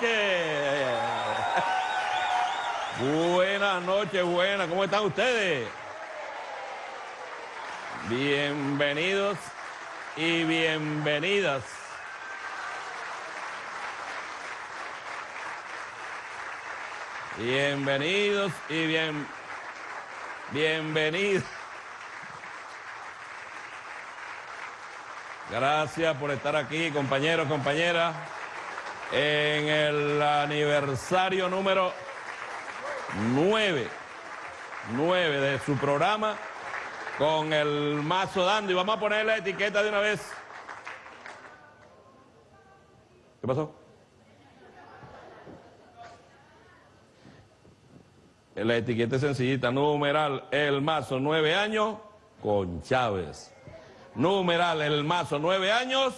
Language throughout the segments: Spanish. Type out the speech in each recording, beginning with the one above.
noches. Buenas noches, buenas. ¿Cómo están ustedes? Bienvenidos y bienvenidas. Bienvenidos y bien, bienvenidos. Gracias por estar aquí, compañeros, compañeras, en el aniversario número 9, 9 de su programa con el mazo dando y vamos a poner la etiqueta de una vez. ¿Qué pasó? La etiqueta es sencillita, numeral, el mazo, nueve años, con Chávez. Numeral, el mazo, nueve años,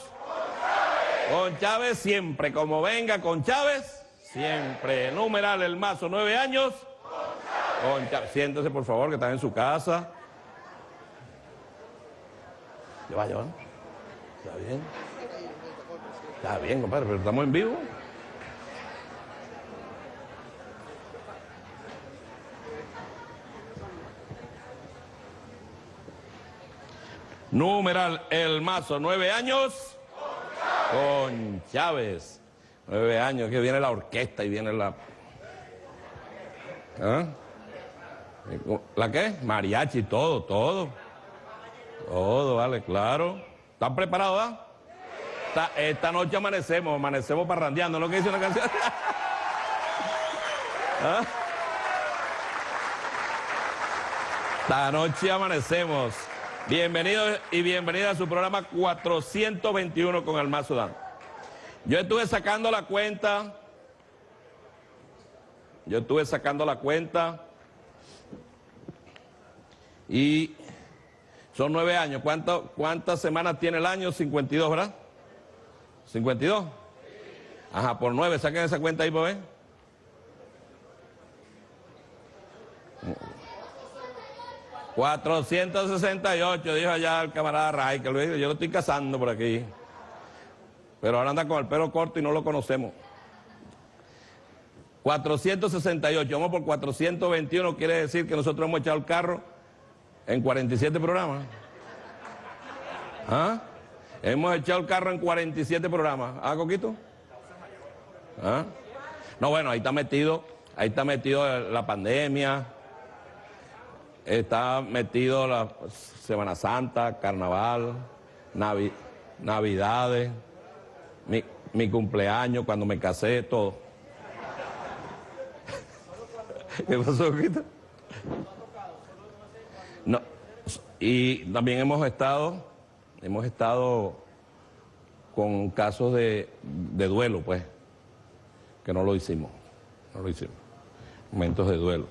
con Chávez. Siempre, como venga con Chávez, siempre. Numeral, el mazo, nueve años, con Chávez. Siéntese, por favor, que están en su casa. ¿Ya va, ya va? ¿Está bien? Está bien, compadre, pero estamos en vivo. Numeral El Mazo, nueve años. Con Chávez. Nueve años, que viene la orquesta y viene la... ¿Ah? ¿La qué? Mariachi, todo, todo. Todo, vale, claro. ¿Están preparados, ah? Esta, noche amanecemos, amanecemos parrandeando, ¿no? que dice una canción? ¿Ah? Esta noche amanecemos. Bienvenidos y bienvenida a su programa 421 con el Mazo Dan. Yo estuve sacando la cuenta, yo estuve sacando la cuenta y son nueve años. ¿Cuántas semanas tiene el año? 52, ¿verdad? 52. Ajá, por nueve, saquen esa cuenta ahí, pues. 468, dijo allá el camarada Ray, que lo yo lo estoy cazando por aquí. Pero ahora anda con el pelo corto y no lo conocemos. 468, vamos por 421, quiere decir que nosotros hemos echado el carro en 47 programas. ¿Ah? Hemos echado el carro en 47 programas. ¿Ah, Coquito? ¿Ah? No, bueno, ahí está metido, ahí está metido la pandemia, está metido la Semana Santa, Carnaval, Navidades, mi, cumpleaños, cuando me casé, todo. ¿Qué pasó? No, y también hemos estado, hemos estado con casos de, de duelo, pues, que no lo hicimos, no lo hicimos, momentos de duelo.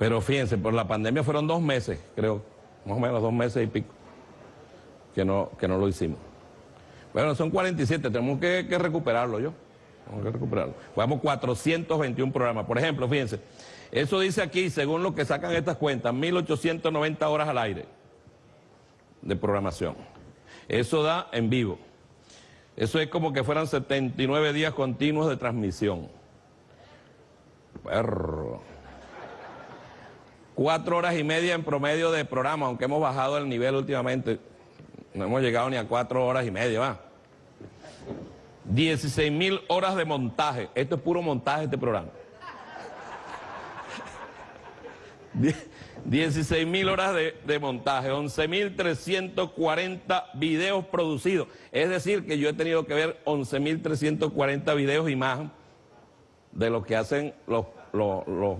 Pero fíjense, por la pandemia fueron dos meses, creo, más o menos dos meses y pico, que no, que no lo hicimos. Bueno, son 47, tenemos que, recuperarlo yo. Tenemos que recuperarlo. Vamos 421 programas. Por ejemplo, fíjense, eso dice aquí, según lo que sacan estas cuentas, 1890 horas al aire de programación. Eso da en vivo. Eso es como que fueran 79 días continuos de transmisión. Perro cuatro horas y media en promedio de programa, aunque hemos bajado el nivel últimamente. No hemos llegado ni a cuatro horas y media, va. 16 mil horas de montaje. Esto es puro montaje este programa. 16 mil horas de, montaje, 11 mil 340 videos producidos. Es decir, que yo he tenido que ver 11 mil 340 videos y más de lo que hacen los, los, los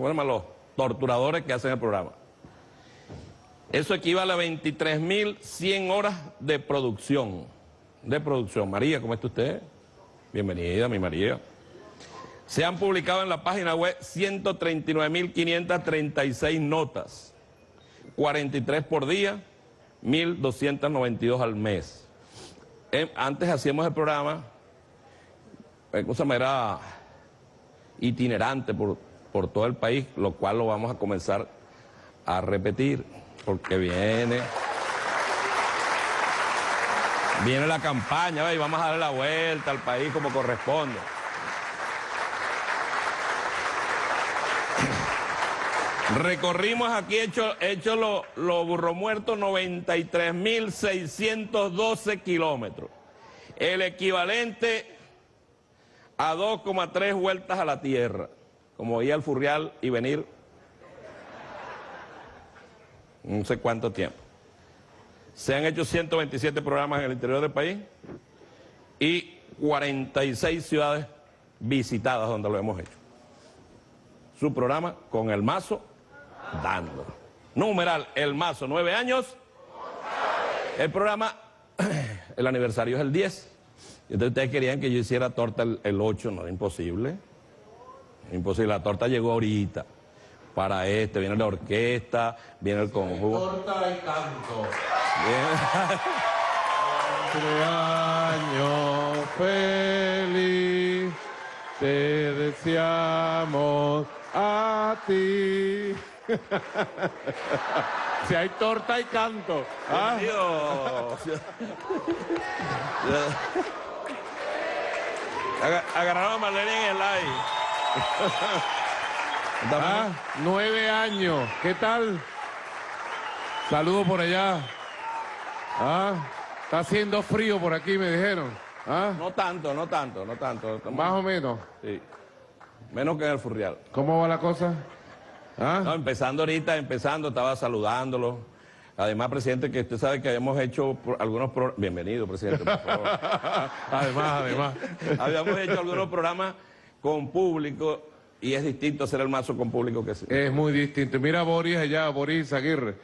torturadores que hacen el programa. Eso equivale a 23.100 horas de producción. De producción. María, ¿cómo está usted? Bienvenida, mi María. Se han publicado en la página web 139.536 notas. 43 por día, 1.292 al mes. Eh, antes hacíamos el programa, eh, cosa era itinerante por por todo el país, lo cual lo vamos a comenzar a repetir, porque viene... Viene la campaña, y vamos a darle la vuelta al país como corresponde. Recorrimos aquí, hecho, hecho los lo burro muerto, 93.612 kilómetros. El equivalente a 2,3 vueltas a la Tierra. Como ir al Furrial y venir no sé cuánto tiempo. Se han hecho 127 programas en el interior del país y 46 ciudades visitadas donde lo hemos hecho. Su programa con el mazo dando. Numeral, el mazo, nueve años. El programa, el aniversario es el 10. Entonces ustedes querían que yo hiciera torta el, 8, no, imposible. Imposible, la torta llegó ahorita. Para este, viene la orquesta, viene el conjunto. Torta y canto. año feliz, te deseamos a ti. si hay torta y canto. ¿ah? Agarraron a Marlene en el live. ah, nueve años. ¿Qué tal? Saludos por allá. Ah, está haciendo frío por aquí, me dijeron. ¿Ah? No tanto, no tanto, no tanto. Más o menos. Sí. Menos que en el Furrial. ¿Cómo va la cosa? ¿Ah? No, empezando ahorita, empezando, estaba saludándolo. Además, presidente, que usted sabe que habíamos hecho algunos programas... Bienvenido, presidente, por favor. además, además. habíamos hecho algunos programas con público y es distinto hacer el mazo con público que sí. Es muy distinto. Mira Boris allá, Boris Aguirre.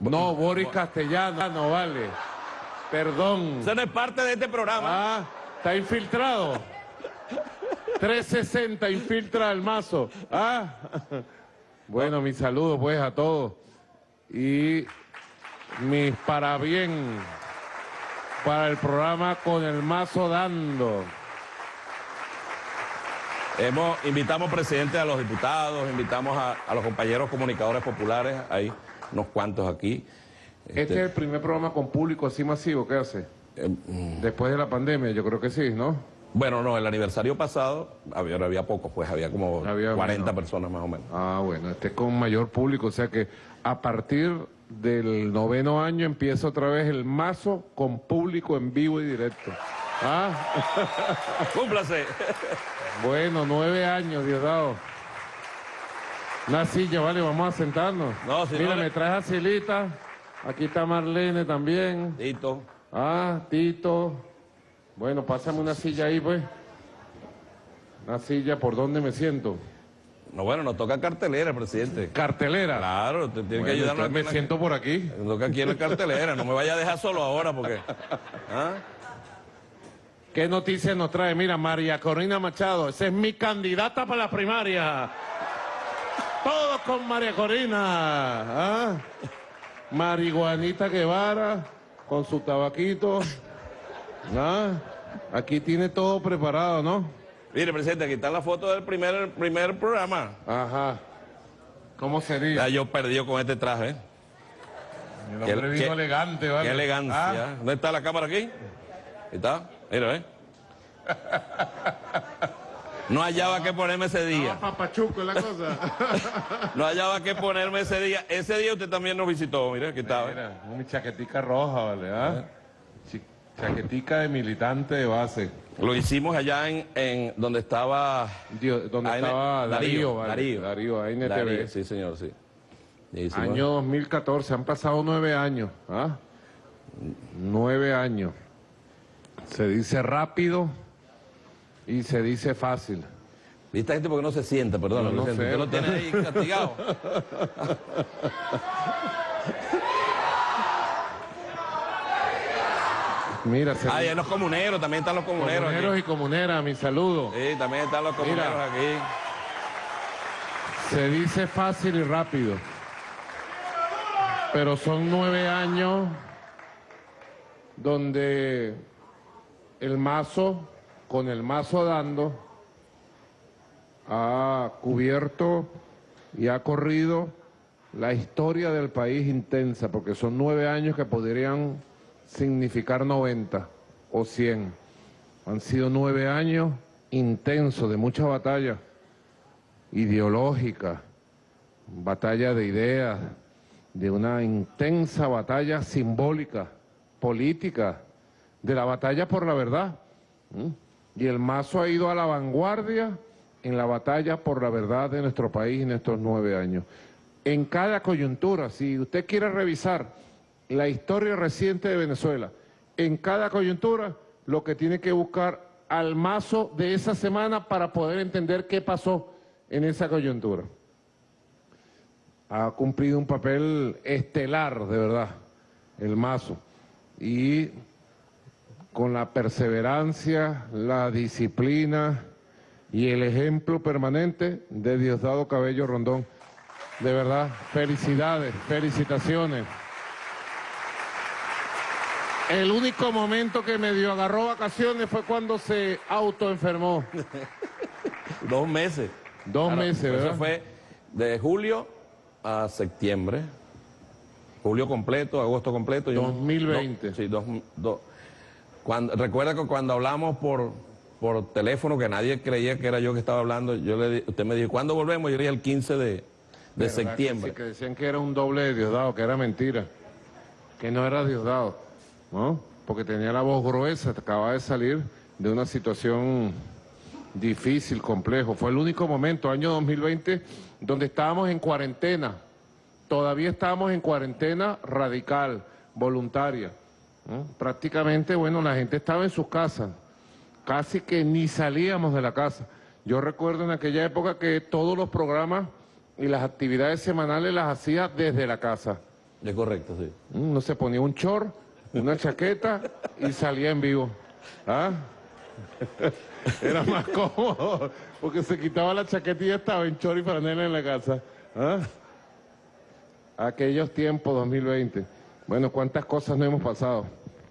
No, Boris Castellano, no vale. Perdón. Usted no es parte de este programa. Ah, está infiltrado. 360 infiltra el mazo. Ah. Bueno, mis saludos pues a todos y mis bien para el programa Con el Mazo Dando. Hemos, invitamos presidente a los diputados, invitamos a, los compañeros comunicadores populares, hay unos cuantos aquí. Este, es el primer programa con público así masivo que hace. Eh, mm. Después de la pandemia, yo creo que sí, ¿no? Bueno, no, el aniversario pasado había, había pocos, pues había como 40 personas más o menos. Ah, bueno, este es con mayor público, o sea que a partir del noveno año empieza otra vez el mazo con público en vivo y directo. ¿Ah? Cúmplase. bueno, nueve años, Diosdado. Una silla, vale, vamos a sentarnos. No, si Mira, me traes a Silita. Aquí está Marlene también. Tito. Ah, Tito. Bueno, pásame una silla ahí, pues. Una silla, ¿por dónde me siento? No, bueno, nos toca cartelera, presidente. ¿Cartelera? Claro, te tiene que ayudar. Me siento por aquí. Me toca aquí en la cartelera, no me vaya a dejar solo ahora porque... ¿ah? ¿Qué noticias nos trae? Mira, María Corina Machado, esa es mi candidata para la primaria. Todos con María Corina. ¿ah? Marihuanita Guevara, con su tabaquito. Ah, aquí tiene todo preparado, ¿no? Mire, presidente, aquí está la foto del primer, primer programa. Ajá. ¿Cómo sería? Ya yo perdido con este traje. El hombre vino elegante, ¿vale? Qué elegancia. Ah. ¿Dónde está la cámara aquí? ¿Está? Mira, ¿eh? No hallaba qué ponerme ese día. papachuco la cosa. no hallaba qué ponerme ese día. Ese día usted también nos visitó, mire, aquí estaba. Mira, mi chaquetica roja, ¿vale? ¿Ah? Chaquetica de militante de base. Lo hicimos allá en, en donde estaba... donde estaba Darío, Darío, Darío, ahí en sí, señor, sí. Año 2014, han pasado nueve años. ¿ah? Nueve años. Se dice rápido y se dice fácil. ¿Viste gente porque no se sienta? Perdón, no, sé. lo tiene ahí castigado. Mira, se... Ahí los comuneros, también están los comuneros. Comuneros y comuneras, mi saludo. Sí, también están los comuneros aquí. Se dice fácil y rápido. Pero son nueve años donde el mazo, con el mazo dando, ha cubierto y ha corrido la historia del país intensa, porque son nueve años que podrían significar 90 o 100. Han sido nueve años intensos de mucha batalla ideológica, batalla de ideas, de una intensa batalla simbólica, política, de la batalla por la verdad. Y el mazo ha ido a la vanguardia en la batalla por la verdad de nuestro país en estos nueve años. En cada coyuntura, si usted quiere revisar la historia reciente de Venezuela, en cada coyuntura lo que tiene que buscar al mazo de esa semana para poder entender qué pasó en esa coyuntura. Ha cumplido un papel estelar, de verdad, el mazo. Y con la perseverancia, la disciplina y el ejemplo permanente de Diosdado Cabello Rondón. De verdad, felicidades, felicitaciones. El único momento que medio agarró vacaciones fue cuando se autoenfermó. Dos meses. Dos meses, ¿verdad? Eso fue de julio a septiembre. Julio completo, agosto completo. 2020. sí, dos, cuando, recuerda que cuando hablamos por, por teléfono, que nadie creía que era yo que estaba hablando, yo le, usted me dijo, ¿cuándo volvemos? Yo le dije el 15 de, de septiembre. Que, que decían que era un doble de Diosdado, que era mentira. Que no era Diosdado. ¿no? Porque tenía la voz gruesa, acababa de salir de una situación difícil, complejo. Fue el único momento, año 2020, donde estábamos en cuarentena. Todavía estábamos en cuarentena radical, voluntaria. Prácticamente, bueno, la gente estaba en sus casas. Casi que ni salíamos de la casa. Yo recuerdo en aquella época que todos los programas y las actividades semanales las hacía desde la casa. Es correcto, sí. No se ponía un short una chaqueta y salía en vivo. ¿Ah? Era más cómodo, porque se quitaba la chaqueta y ya estaba en chor y franela en la casa. ¿Ah? Aquellos tiempos, 2020. Bueno, cuántas cosas no hemos pasado.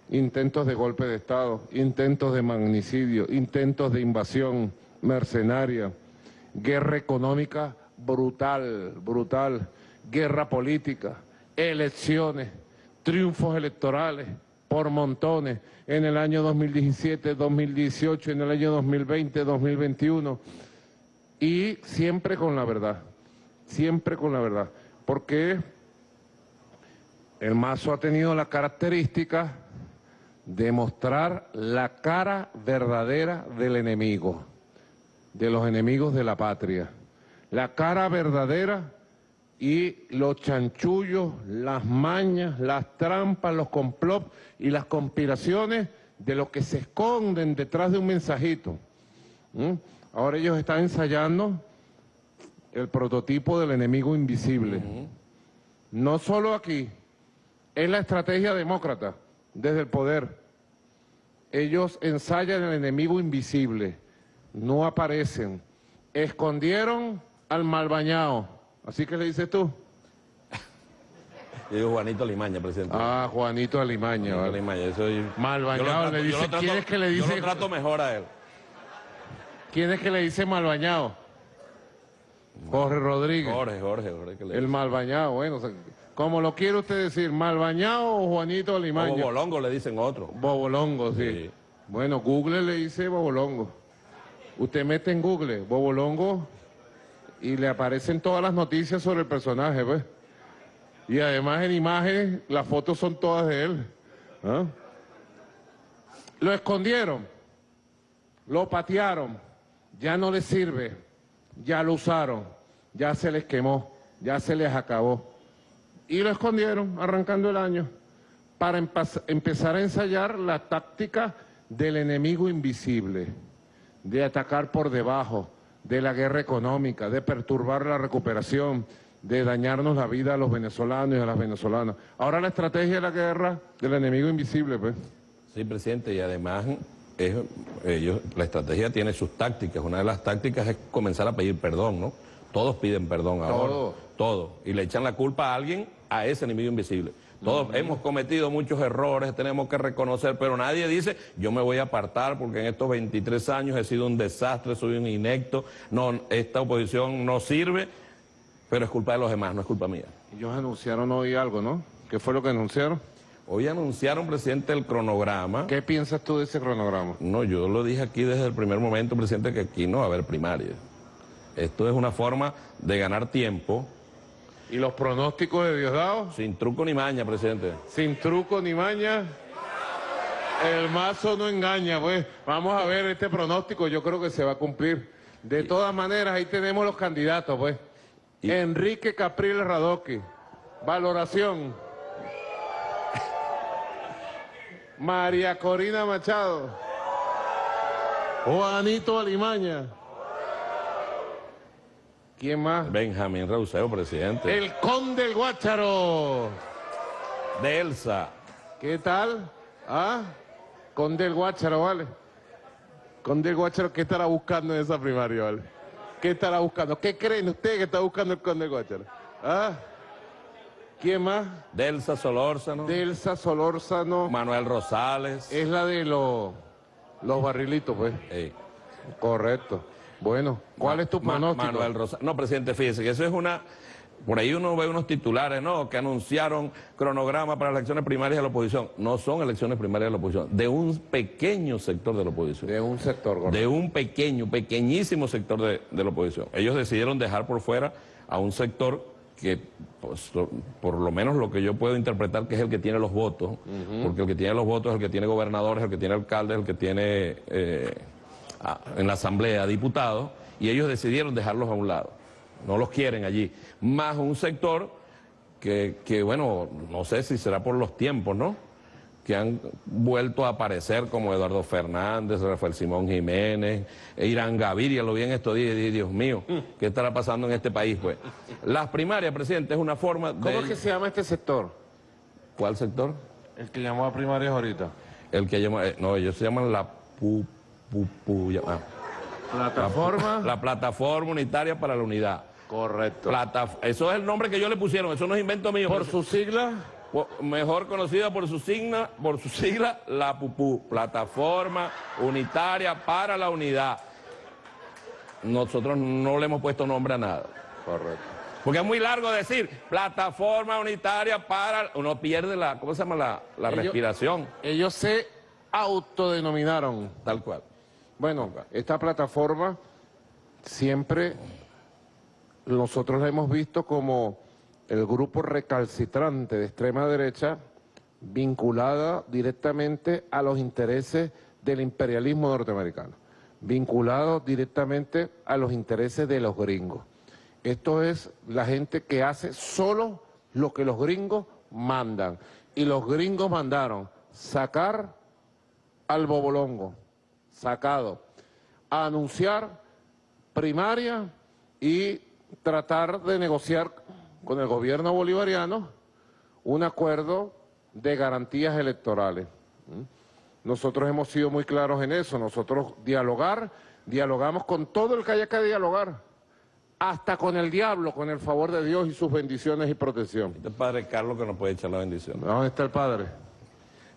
Intentos de golpe de Estado, intentos de magnicidio, intentos de invasión mercenaria, guerra económica brutal, brutal, guerra política, elecciones, triunfos electorales por montones en el año 2017, 2018, en el año 2020, 2021 y siempre con la verdad, siempre con la verdad, porque el mazo ha tenido la característica de mostrar la cara verdadera del enemigo, de los enemigos de la patria, la cara verdadera y los chanchullos, las mañas, las trampas, los complots y las conspiraciones de los que se esconden detrás de un mensajito. Ahora ellos están ensayando el prototipo del enemigo invisible. No solo aquí, es la estrategia demócrata desde el poder. Ellos ensayan el enemigo invisible, no aparecen. Escondieron al malbañado ¿Así que le dices tú? Yo digo Juanito Alimaña, presidente. Ah, Juanito Alimaña. Juanito Alimaña, soy... Malbañado, le dice, ¿quién es que le dice? Yo lo trato mejor a él. ¿Quién es que le dice malbañado? Jorge Rodríguez. Jorge, Jorge, Jorge. Que le el malbañado, bueno, como lo quiere usted decir, malbañado o Juanito Alimaña. Bobolongo le dicen otro. Bobolongo, sí. sí. Bueno, Google le dice Bobolongo. Usted mete en Google, Bobolongo y le aparecen todas las noticias sobre el personaje, pues. Y además en imágenes, las fotos son todas de él. ¿ah? Lo escondieron, lo patearon, ya no les sirve, ya lo usaron, ya se les quemó, ya se les acabó. Y lo escondieron arrancando el año para empezar a ensayar la táctica del enemigo invisible, de atacar por debajo, de la guerra económica, de perturbar la recuperación, de dañarnos la vida a los venezolanos y a las venezolanas. Ahora la estrategia de la guerra del enemigo invisible, pues. Sí, presidente, y además ellos, la estrategia tiene sus tácticas. Una de las tácticas es comenzar a pedir perdón, ¿no? Todos piden perdón ahora. Todos. Todo. Y le echan la culpa a alguien, a ese enemigo invisible. Todos hemos cometido muchos errores, tenemos que reconocer, pero nadie dice, yo me voy a apartar porque en estos 23 años he sido un desastre, soy un inecto, no, esta oposición no sirve, pero es culpa de los demás, no es culpa mía. Ellos anunciaron hoy algo, ¿no? ¿Qué fue lo que anunciaron? Hoy anunciaron, presidente, el cronograma. ¿Qué piensas tú de ese cronograma? No, yo lo dije aquí desde el primer momento, presidente, que aquí no va a haber primaria. Esto es una forma de ganar tiempo ¿Y los pronósticos de Diosdado? Sin truco ni maña, presidente. Sin truco ni maña. El mazo no engaña, pues. Vamos a ver este pronóstico, yo creo que se va a cumplir. De todas maneras, ahí tenemos los candidatos, pues. Enrique Capriles Radoque. Valoración. María Corina Machado. Juanito Alimaña. ¿Quién más? Benjamín Rauseo, presidente. El Conde del Guácharo. De Elsa. ¿Qué tal? ¿Ah? Conde del Guácharo, ¿vale? Conde del Guácharo, ¿qué estará buscando en esa primaria, vale? ¿Qué estará buscando? ¿Qué creen ustedes que está buscando el Conde del Guácharo? ¿Ah? ¿Quién más? Delsa Solórzano. Delsa Solórzano. Manuel Rosales. Es la de los, los barrilitos, pues. Ey. Correcto. Bueno, ¿cuál es tu Ma- pronóstico? Manuel Rosales. No, presidente, fíjese que eso es una... Por ahí uno ve unos titulares, ¿no? Que anunciaron cronograma para las elecciones primarias de la oposición. No son elecciones primarias de la oposición, de un pequeño sector de la oposición. De un sector, de un pequeño, pequeñísimo sector de, de la oposición. Ellos decidieron dejar por fuera a un sector que, pues, por lo menos lo que yo puedo interpretar, que es el que tiene los votos, porque el que tiene los votos es el que tiene gobernadores, el que tiene alcaldes, el que tiene eh, a- en la asamblea diputados, y ellos decidieron dejarlos a un lado. No los quieren allí. Más un sector que, que, bueno, no sé si será por los tiempos, ¿no? que han vuelto a aparecer como Eduardo Fernández, Rafael Simón Jiménez, Irán Gaviria, lo vi en estos días y dije, Dios mío, ¿qué estará pasando en este país? Pues las primarias, presidente, es una forma de... ¿Cómo es que se llama este sector? ¿Cuál sector? El que llamó a primarias ahorita. El que llama... eh, no, ellos se llaman la pu... pu, pu- ya- ah, Plataforma. la Plataforma Unitaria para la Unidad. Correcto. Plata, eso es el nombre que yo le pusieron, eso no es invento mío. Por su sigla, mejor conocida por su signa, por su sigla, la PUPU, Plataforma Unitaria para la Unidad. Nosotros no le hemos puesto nombre a nada. correcto. Porque es muy largo decir Plataforma Unitaria para... Uno pierde la, ¿cómo se llama? La, la Ellos- respiración, Ellos se autodenominaron. tal cual. Bueno, esta plataforma siempre nosotros la hemos visto como el grupo recalcitrante de extrema derecha vinculada directamente a los intereses del imperialismo norteamericano, vinculado directamente a los intereses de los gringos. Esto es la gente que hace solo lo que los gringos mandan. Y los gringos mandaron sacar al bobolongo, sacado, a anunciar primaria y tratar de negociar con el gobierno bolivariano un acuerdo de garantías electorales. ¿Mm? Nosotros hemos sido muy claros en eso, nosotros dialogar, dialogamos con todo el que haya que dialogar, hasta con el diablo, con el favor de Dios y sus bendiciones y protección. Este es Padre Carlos que nos puede echar la bendición. ¿Dónde está el padre?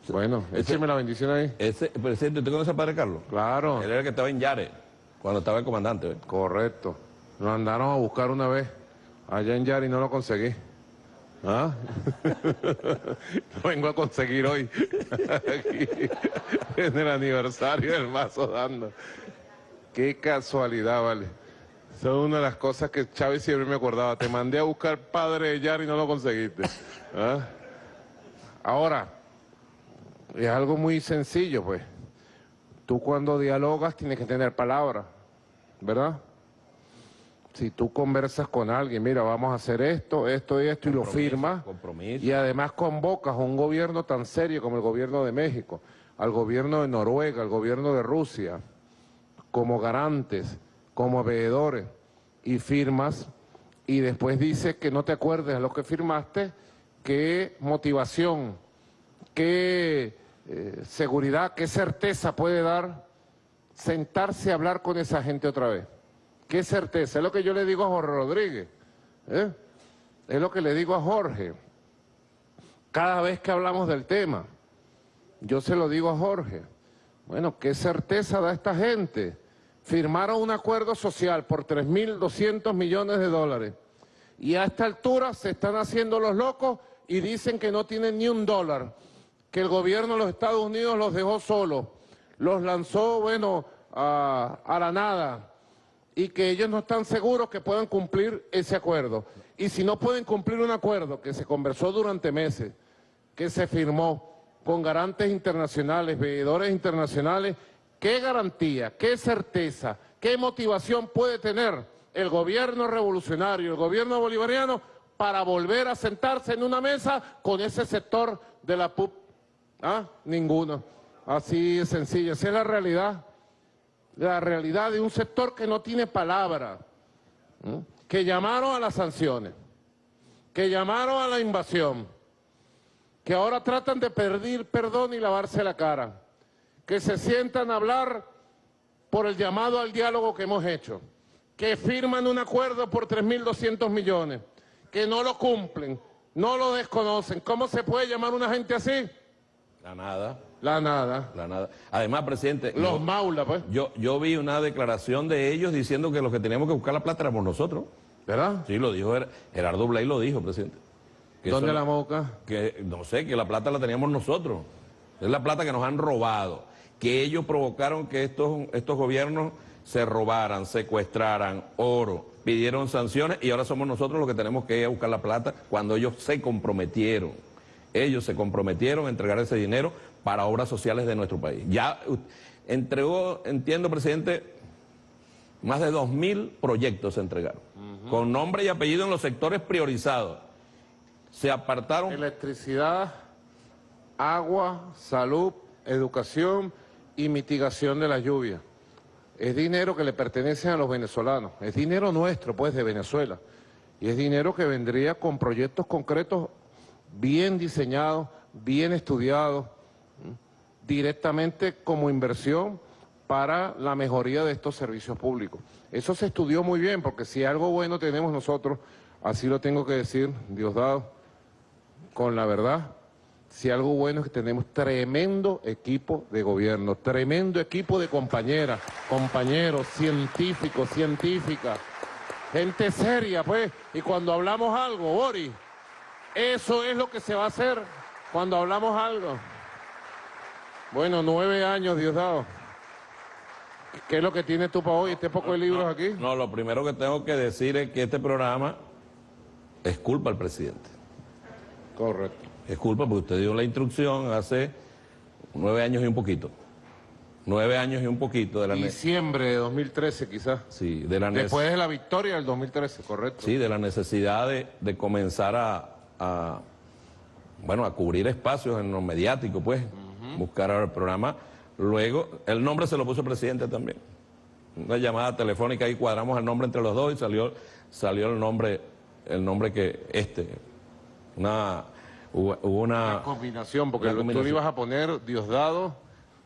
Bueno, écheme la bendición ahí. Ese, presidente, ¿usted conoce a Padre Carlos? Claro. Él era el que estaba en Yare, cuando estaba el comandante. Correcto. Lo andaron a buscar una vez allá en Yari y no lo conseguí. ¿Ah? lo vengo a conseguir hoy. Aquí, en el aniversario del mazo dando. Qué casualidad, vale. Son una de las cosas que Chávez siempre me acordaba. Te mandé a buscar padre de Yari y no lo conseguiste. ¿Ah? Ahora, es algo muy sencillo, pues. Tú cuando dialogas tienes que tener palabra, ¿verdad? Si tú conversas con alguien, mira, vamos a hacer esto, esto y esto, y lo firmas, compromiso. y además convocas a un gobierno tan serio como el gobierno de México, al gobierno de Noruega, al gobierno de Rusia, como garantes, como veedores, y firmas, y después dices que no te acuerdes de lo que firmaste, qué motivación, qué eh, seguridad, qué certeza puede dar sentarse a hablar con esa gente otra vez. ¿Qué certeza? Es lo que yo le digo a Jorge Rodríguez. ¿eh? Es lo que le digo a Jorge. Cada vez que hablamos del tema, yo se lo digo a Jorge. Bueno, ¿qué certeza da esta gente? Firmaron un acuerdo social por 3.200 millones de dólares. Y a esta altura se están haciendo los locos y dicen que no tienen ni un dólar. Que el gobierno de los Estados Unidos los dejó solos. Los lanzó, bueno, a, la nada y que ellos no están seguros que puedan cumplir ese acuerdo. Y si no pueden cumplir un acuerdo que se conversó durante meses, que se firmó con garantes internacionales, veedores internacionales, ¿qué garantía, qué certeza, qué motivación puede tener el gobierno revolucionario, el gobierno bolivariano para volver a sentarse en una mesa con ese sector de la PUP? ¿Ah? Ninguno. Así es sencillo, esa es la realidad. La realidad de un sector que no tiene palabra, que llamaron a las sanciones, que llamaron a la invasión, que ahora tratan de pedir perdón y lavarse la cara, que se sientan a hablar por el llamado al diálogo que hemos hecho, que firman un acuerdo por 3.200 millones, que no lo cumplen, no lo desconocen. ¿Cómo se puede llamar una gente así? La nada. La nada. La nada. Además, presidente... Los yo, maula, pues. Yo, yo vi una declaración de ellos diciendo que los que teníamos que buscar la plata éramos nosotros. ¿Verdad? Sí, lo dijo Gerardo Blay, lo dijo, presidente. ¿Dónde la boca? Que, no sé, que la plata la teníamos nosotros. Es la plata que nos han robado. Que ellos provocaron que estos, estos gobiernos se robaran, secuestraran oro, pidieron sanciones y ahora somos nosotros los que tenemos que ir a buscar la plata cuando ellos se comprometieron. Ellos se comprometieron a entregar ese dinero para obras sociales de nuestro país. Ya entregó, entiendo, presidente, más de 2.000 proyectos se entregaron, con nombre y apellido en los sectores priorizados. Se apartaron... Electricidad, agua, salud, educación y mitigación de la lluvia. Es dinero que le pertenece a los venezolanos, es dinero nuestro, pues, de Venezuela. Y es dinero que vendría con proyectos concretos bien diseñados, bien estudiados, directamente como inversión para la mejoría de estos servicios públicos. Eso se estudió muy bien, porque si algo bueno tenemos nosotros, así lo tengo que decir, Diosdado, con la verdad, si algo bueno es que tenemos tremendo equipo de gobierno, tremendo equipo de compañeras, compañeros, científicos, científicas, gente seria, pues, y cuando hablamos algo, Boris, eso es lo que se va a hacer cuando hablamos algo. Bueno, nueve años, Diosdado. ¿Qué es lo que tienes tú para hoy, este poco de libros aquí? No, lo primero que tengo que decir es que este programa es culpa del presidente. Correcto. Es culpa porque usted dio la instrucción hace nueve años y un poquito. Nueve años y un poquito de la... Diciembre de 2013 quizás. Sí, de la Después de la victoria del 2013, correcto. Sí, de la necesidad de, comenzar a, bueno, a cubrir espacios en lo mediático, pues buscar ahora el programa. Luego, el nombre se lo puso el presidente también. Una llamada telefónica, y cuadramos el nombre entre los dos y salió, salió el nombre, el nombre que este, una, hubo, una... combinación, porque tú le ibas a poner Diosdado,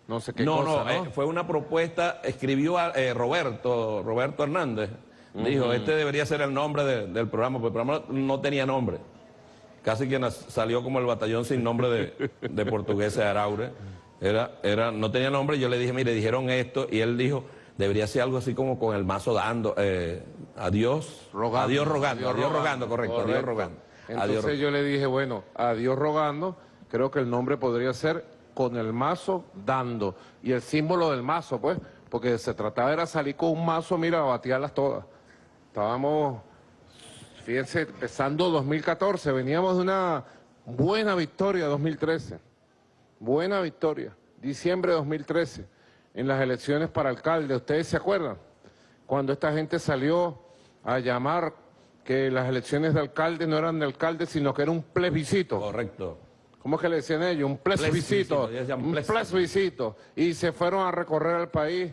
no sé qué no, cosa, no, eh, fue una propuesta, escribió a, eh, Roberto, Roberto Hernández, dijo, este debería ser el nombre del programa, porque el programa no tenía nombre casi que salió como el batallón sin nombre de, de portugués de Araure. Era, era, no tenía nombre, yo le dije, mire, dijeron esto, y él dijo, debería ser algo así como con el mazo dando, eh, adiós, rogando, adiós rogando, adiós, rogando, correcto, adiós rogando. Entonces yo le dije, bueno, adiós rogando, creo que el nombre podría ser con el mazo dando, y el símbolo del mazo, pues, porque se trataba de salir con un mazo, mira, a batearlas todas. Estábamos Fíjense, empezando 2014, veníamos de una buena victoria 2013. Buena victoria. Diciembre de 2013, en las elecciones para alcalde. ¿Ustedes se acuerdan? Cuando esta gente salió a llamar que las elecciones de alcalde no eran de alcalde, sino que era un plebiscito. Correcto. ¿Cómo es que le decían ellos? Un plebiscito. Un plebiscito. Y se fueron a recorrer el país.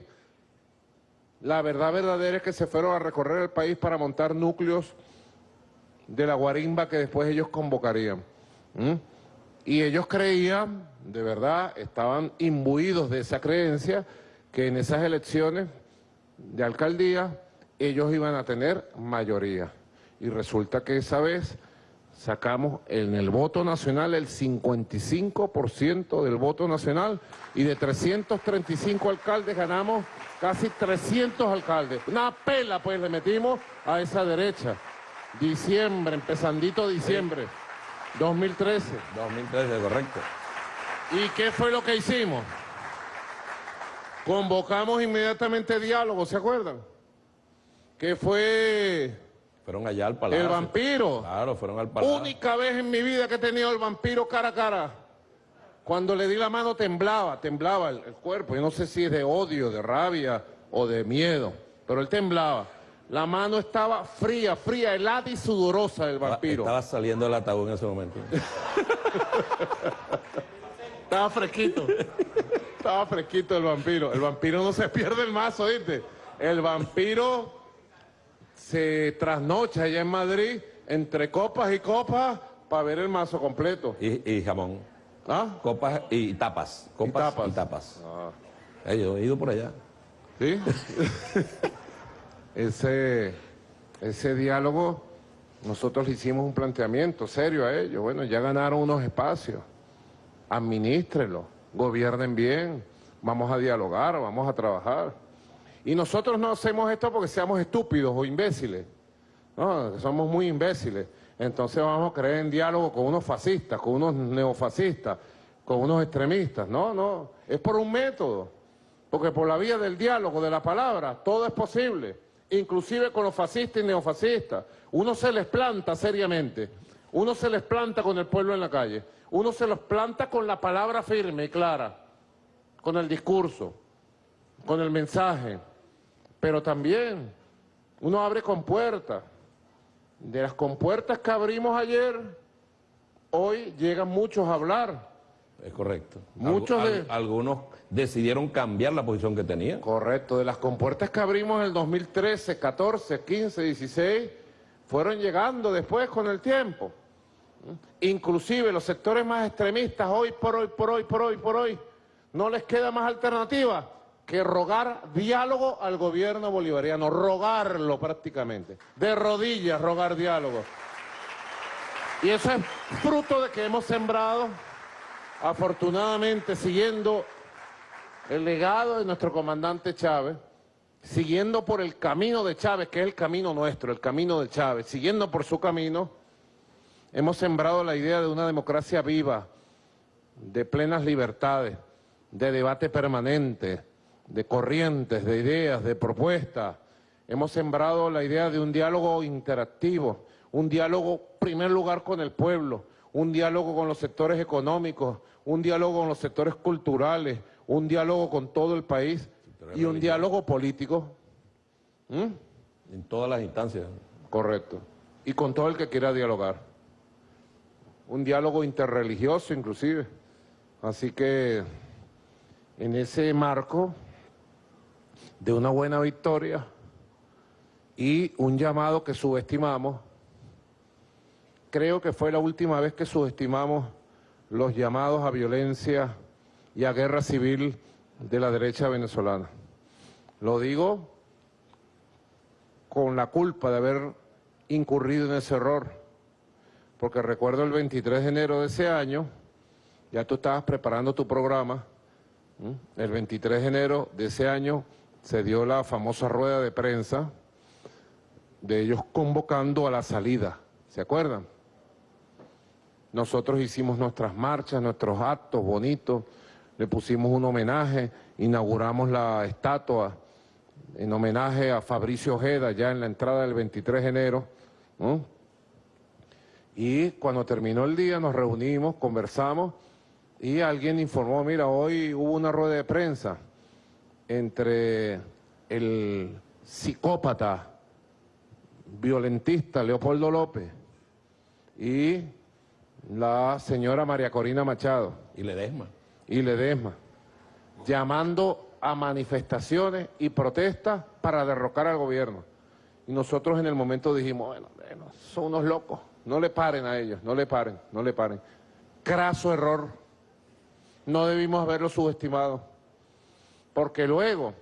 La verdad verdadera es que se fueron a recorrer el país para montar núcleos de la guarimba que después ellos convocarían. Y ellos creían, de verdad, estaban imbuidos de esa creencia, que en esas elecciones de alcaldía ellos iban a tener mayoría. Y resulta que esa vez sacamos en el voto nacional el 55% del voto nacional y de 335 alcaldes ganamos casi 300 alcaldes. Una pela pues le metimos a esa derecha. Diciembre, empezandito diciembre, 2013. 2013, correcto. ¿Y qué fue lo que hicimos? Convocamos inmediatamente diálogo, ¿se acuerdan? que fue Fueron allá al palacio. el vampiro. Claro, fueron al palacio. Única vez en mi vida que he tenido el vampiro cara a cara. Cuando le di la mano temblaba, temblaba el, el cuerpo. Yo no sé si es de odio, de rabia o de miedo, pero él temblaba. La mano estaba fría, fría, helada y sudorosa del vampiro. Estaba saliendo del ataúd en ese momento. Estaba fresquito. Estaba fresquito el vampiro. El vampiro no se pierde el mazo, ¿viste? El vampiro se trasnocha allá en Madrid entre copas y copas para ver el mazo completo. Y, y jamón. ¿Ah? Copas y tapas. Copas tapas. y tapas. Ah, yo he ido por allá. ¿Sí? ese, ese diálogo, nosotros le hicimos un planteamiento serio a ellos. Bueno, ya ganaron unos espacios. Administrenlo, gobiernen bien, vamos a dialogar, vamos a trabajar. Y nosotros no hacemos esto porque seamos estúpidos o imbéciles. No, somos muy imbéciles. Entonces vamos a creer en diálogo con unos fascistas, con unos neofascistas, con unos extremistas. No, no, es por un método. Porque por la vía del diálogo, de la palabra, todo es posible. Inclusive con los fascistas y neofascistas. Uno se les planta seriamente. Uno se les planta con el pueblo en la calle. Uno se los planta con la palabra firme y clara. Con el discurso. Con el mensaje. Pero también uno abre compuertas. De las compuertas que abrimos ayer, hoy llegan muchos a hablar. Es correcto. Muchos Algu- de- al- algunos decidieron cambiar la posición que tenían. Correcto, de las compuertas que abrimos en el 2013, 14, 15, 16, fueron llegando después con el tiempo. Inclusive los sectores más extremistas, hoy por hoy, por hoy, por hoy, por hoy, no les queda más alternativa que rogar diálogo al gobierno bolivariano, rogarlo prácticamente, de rodillas rogar diálogo. Y eso es fruto de que hemos sembrado, afortunadamente, siguiendo el legado de nuestro comandante Chávez, siguiendo por el camino de Chávez, que es el camino nuestro, el camino de Chávez, siguiendo por su camino, hemos sembrado la idea de una democracia viva, de plenas libertades, de debate permanente, de corrientes, de ideas, de propuestas. Hemos sembrado la idea de un diálogo interactivo, un diálogo, en primer lugar, con el pueblo, un diálogo con los sectores económicos, un diálogo con los sectores culturales, un diálogo con todo el país y un diálogo político. ¿Mm? En todas las instancias. Correcto. Y con todo el que quiera dialogar. Un diálogo interreligioso inclusive. Así que en ese marco de una buena victoria y un llamado que subestimamos, creo que fue la última vez que subestimamos los llamados a violencia y a guerra civil de la derecha venezolana. Lo digo con la culpa de haber incurrido en ese error, porque recuerdo el 23 de enero de ese año, ya tú estabas preparando tu programa, el 23 de enero de ese año se dio la famosa rueda de prensa de ellos convocando a la salida, ¿se acuerdan? Nosotros hicimos nuestras marchas, nuestros actos bonitos, le pusimos un homenaje, inauguramos la estatua en homenaje a Fabricio Ojeda ya en la entrada del 23 de enero. Y cuando terminó el día nos reunimos, conversamos y alguien informó, mira, hoy hubo una rueda de prensa entre el psicópata violentista Leopoldo López y la señora María Corina Machado Y Ledesma. y Ledesma, llamando a manifestaciones y protestas para derrocar al gobierno. Y nosotros en el momento dijimos, bueno, bueno, son unos locos, no le paren a ellos, no le paren, no le paren. Craso error, no debimos haberlo subestimado, porque luego,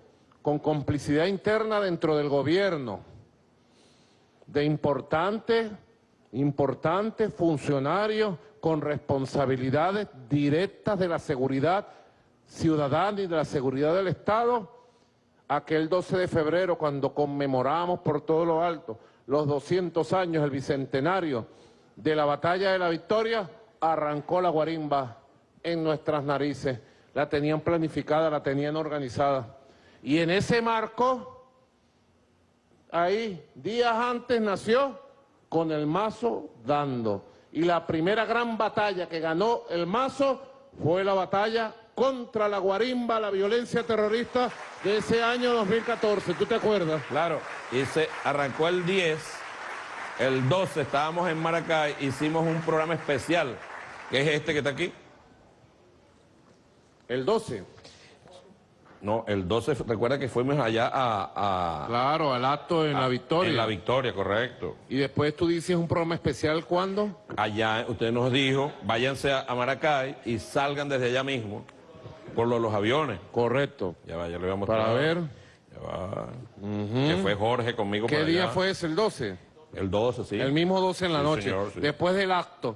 con complicidad interna dentro del gobierno, de importantes, importantes funcionarios con responsabilidades directas de la seguridad ciudadana y de la seguridad del Estado, aquel 12 de febrero cuando conmemoramos por todo lo alto los 200 años, el bicentenario de la batalla de la victoria, arrancó la guarimba en nuestras narices, la tenían planificada, la tenían organizada. Y en ese marco ahí, días antes nació con el mazo dando. Y la primera gran batalla que ganó el mazo fue la batalla contra la guarimba, la violencia terrorista de ese año 2014. ¿Tú te acuerdas? Claro, y se arrancó el 10, el 12 estábamos en Maracay, hicimos un programa especial, que es este que está aquí. El 12. No, el 12, recuerda que fuimos allá a... a Claro, al acto en a- la victoria. En la victoria, correcto. Y después tú dices un programa especial, ¿cuándo? Allá usted nos dijo, váyanse a, a Maracay y salgan desde allá mismo por lo los aviones. Correcto. Ya va, ya le voy a mostrar. Para ver. Ya va. Que fue Jorge conmigo ¿Qué día allá. fue ese? ¿El 12? El 12, sí. El mismo 12 en la Sí, noche. señor, sí. Después del acto,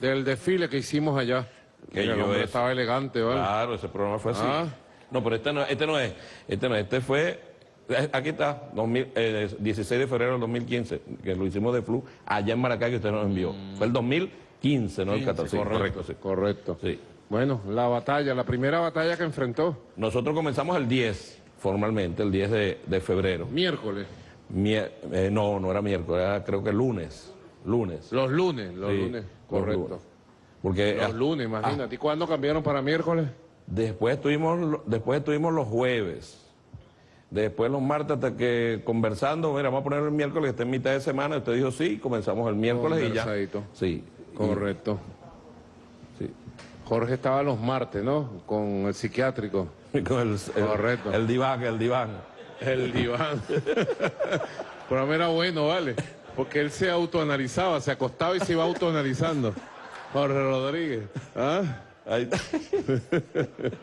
del desfile que hicimos allá. Que el yo hombre eso. estaba elegante, ¿vale? Claro, ese programa fue así. Ah. No, pero este no, este no es. Este no, este fue. eh, Aquí está, 2000, eh, 16 de febrero del 2015, que lo hicimos de Flu, allá en Maracay, que usted nos envió. Fue el 2015, no el 14. Sí, correcto, sí. Correcto. Sí. Bueno, la batalla, la primera batalla que enfrentó, Nosotros comenzamos el 10, formalmente, el 10 de, de febrero. miércoles. Mier- eh, no, no era miércoles, era creo que lunes. Lunes. Los lunes, los Sí, lunes, los correcto. lunes. Porque Los lunes, imagínate. ¿Y cuándo cambiaron para miércoles? Después, estuvimos, después estuvimos los jueves. Después los martes hasta que conversando, mira, vamos a poner el miércoles, que está en mitad de semana. Usted dijo sí, comenzamos el miércoles y ya. Sí. Correcto. sí. Jorge estaba los martes, ¿no? Con el psiquiátrico. Con el, el- Correcto. El diván, el diván. El diván. Pero a mí era bueno, ¿vale? Porque él se autoanalizaba, se acostaba y se iba autoanalizando. Jorge Rodríguez. ¿Ah? Ahí está.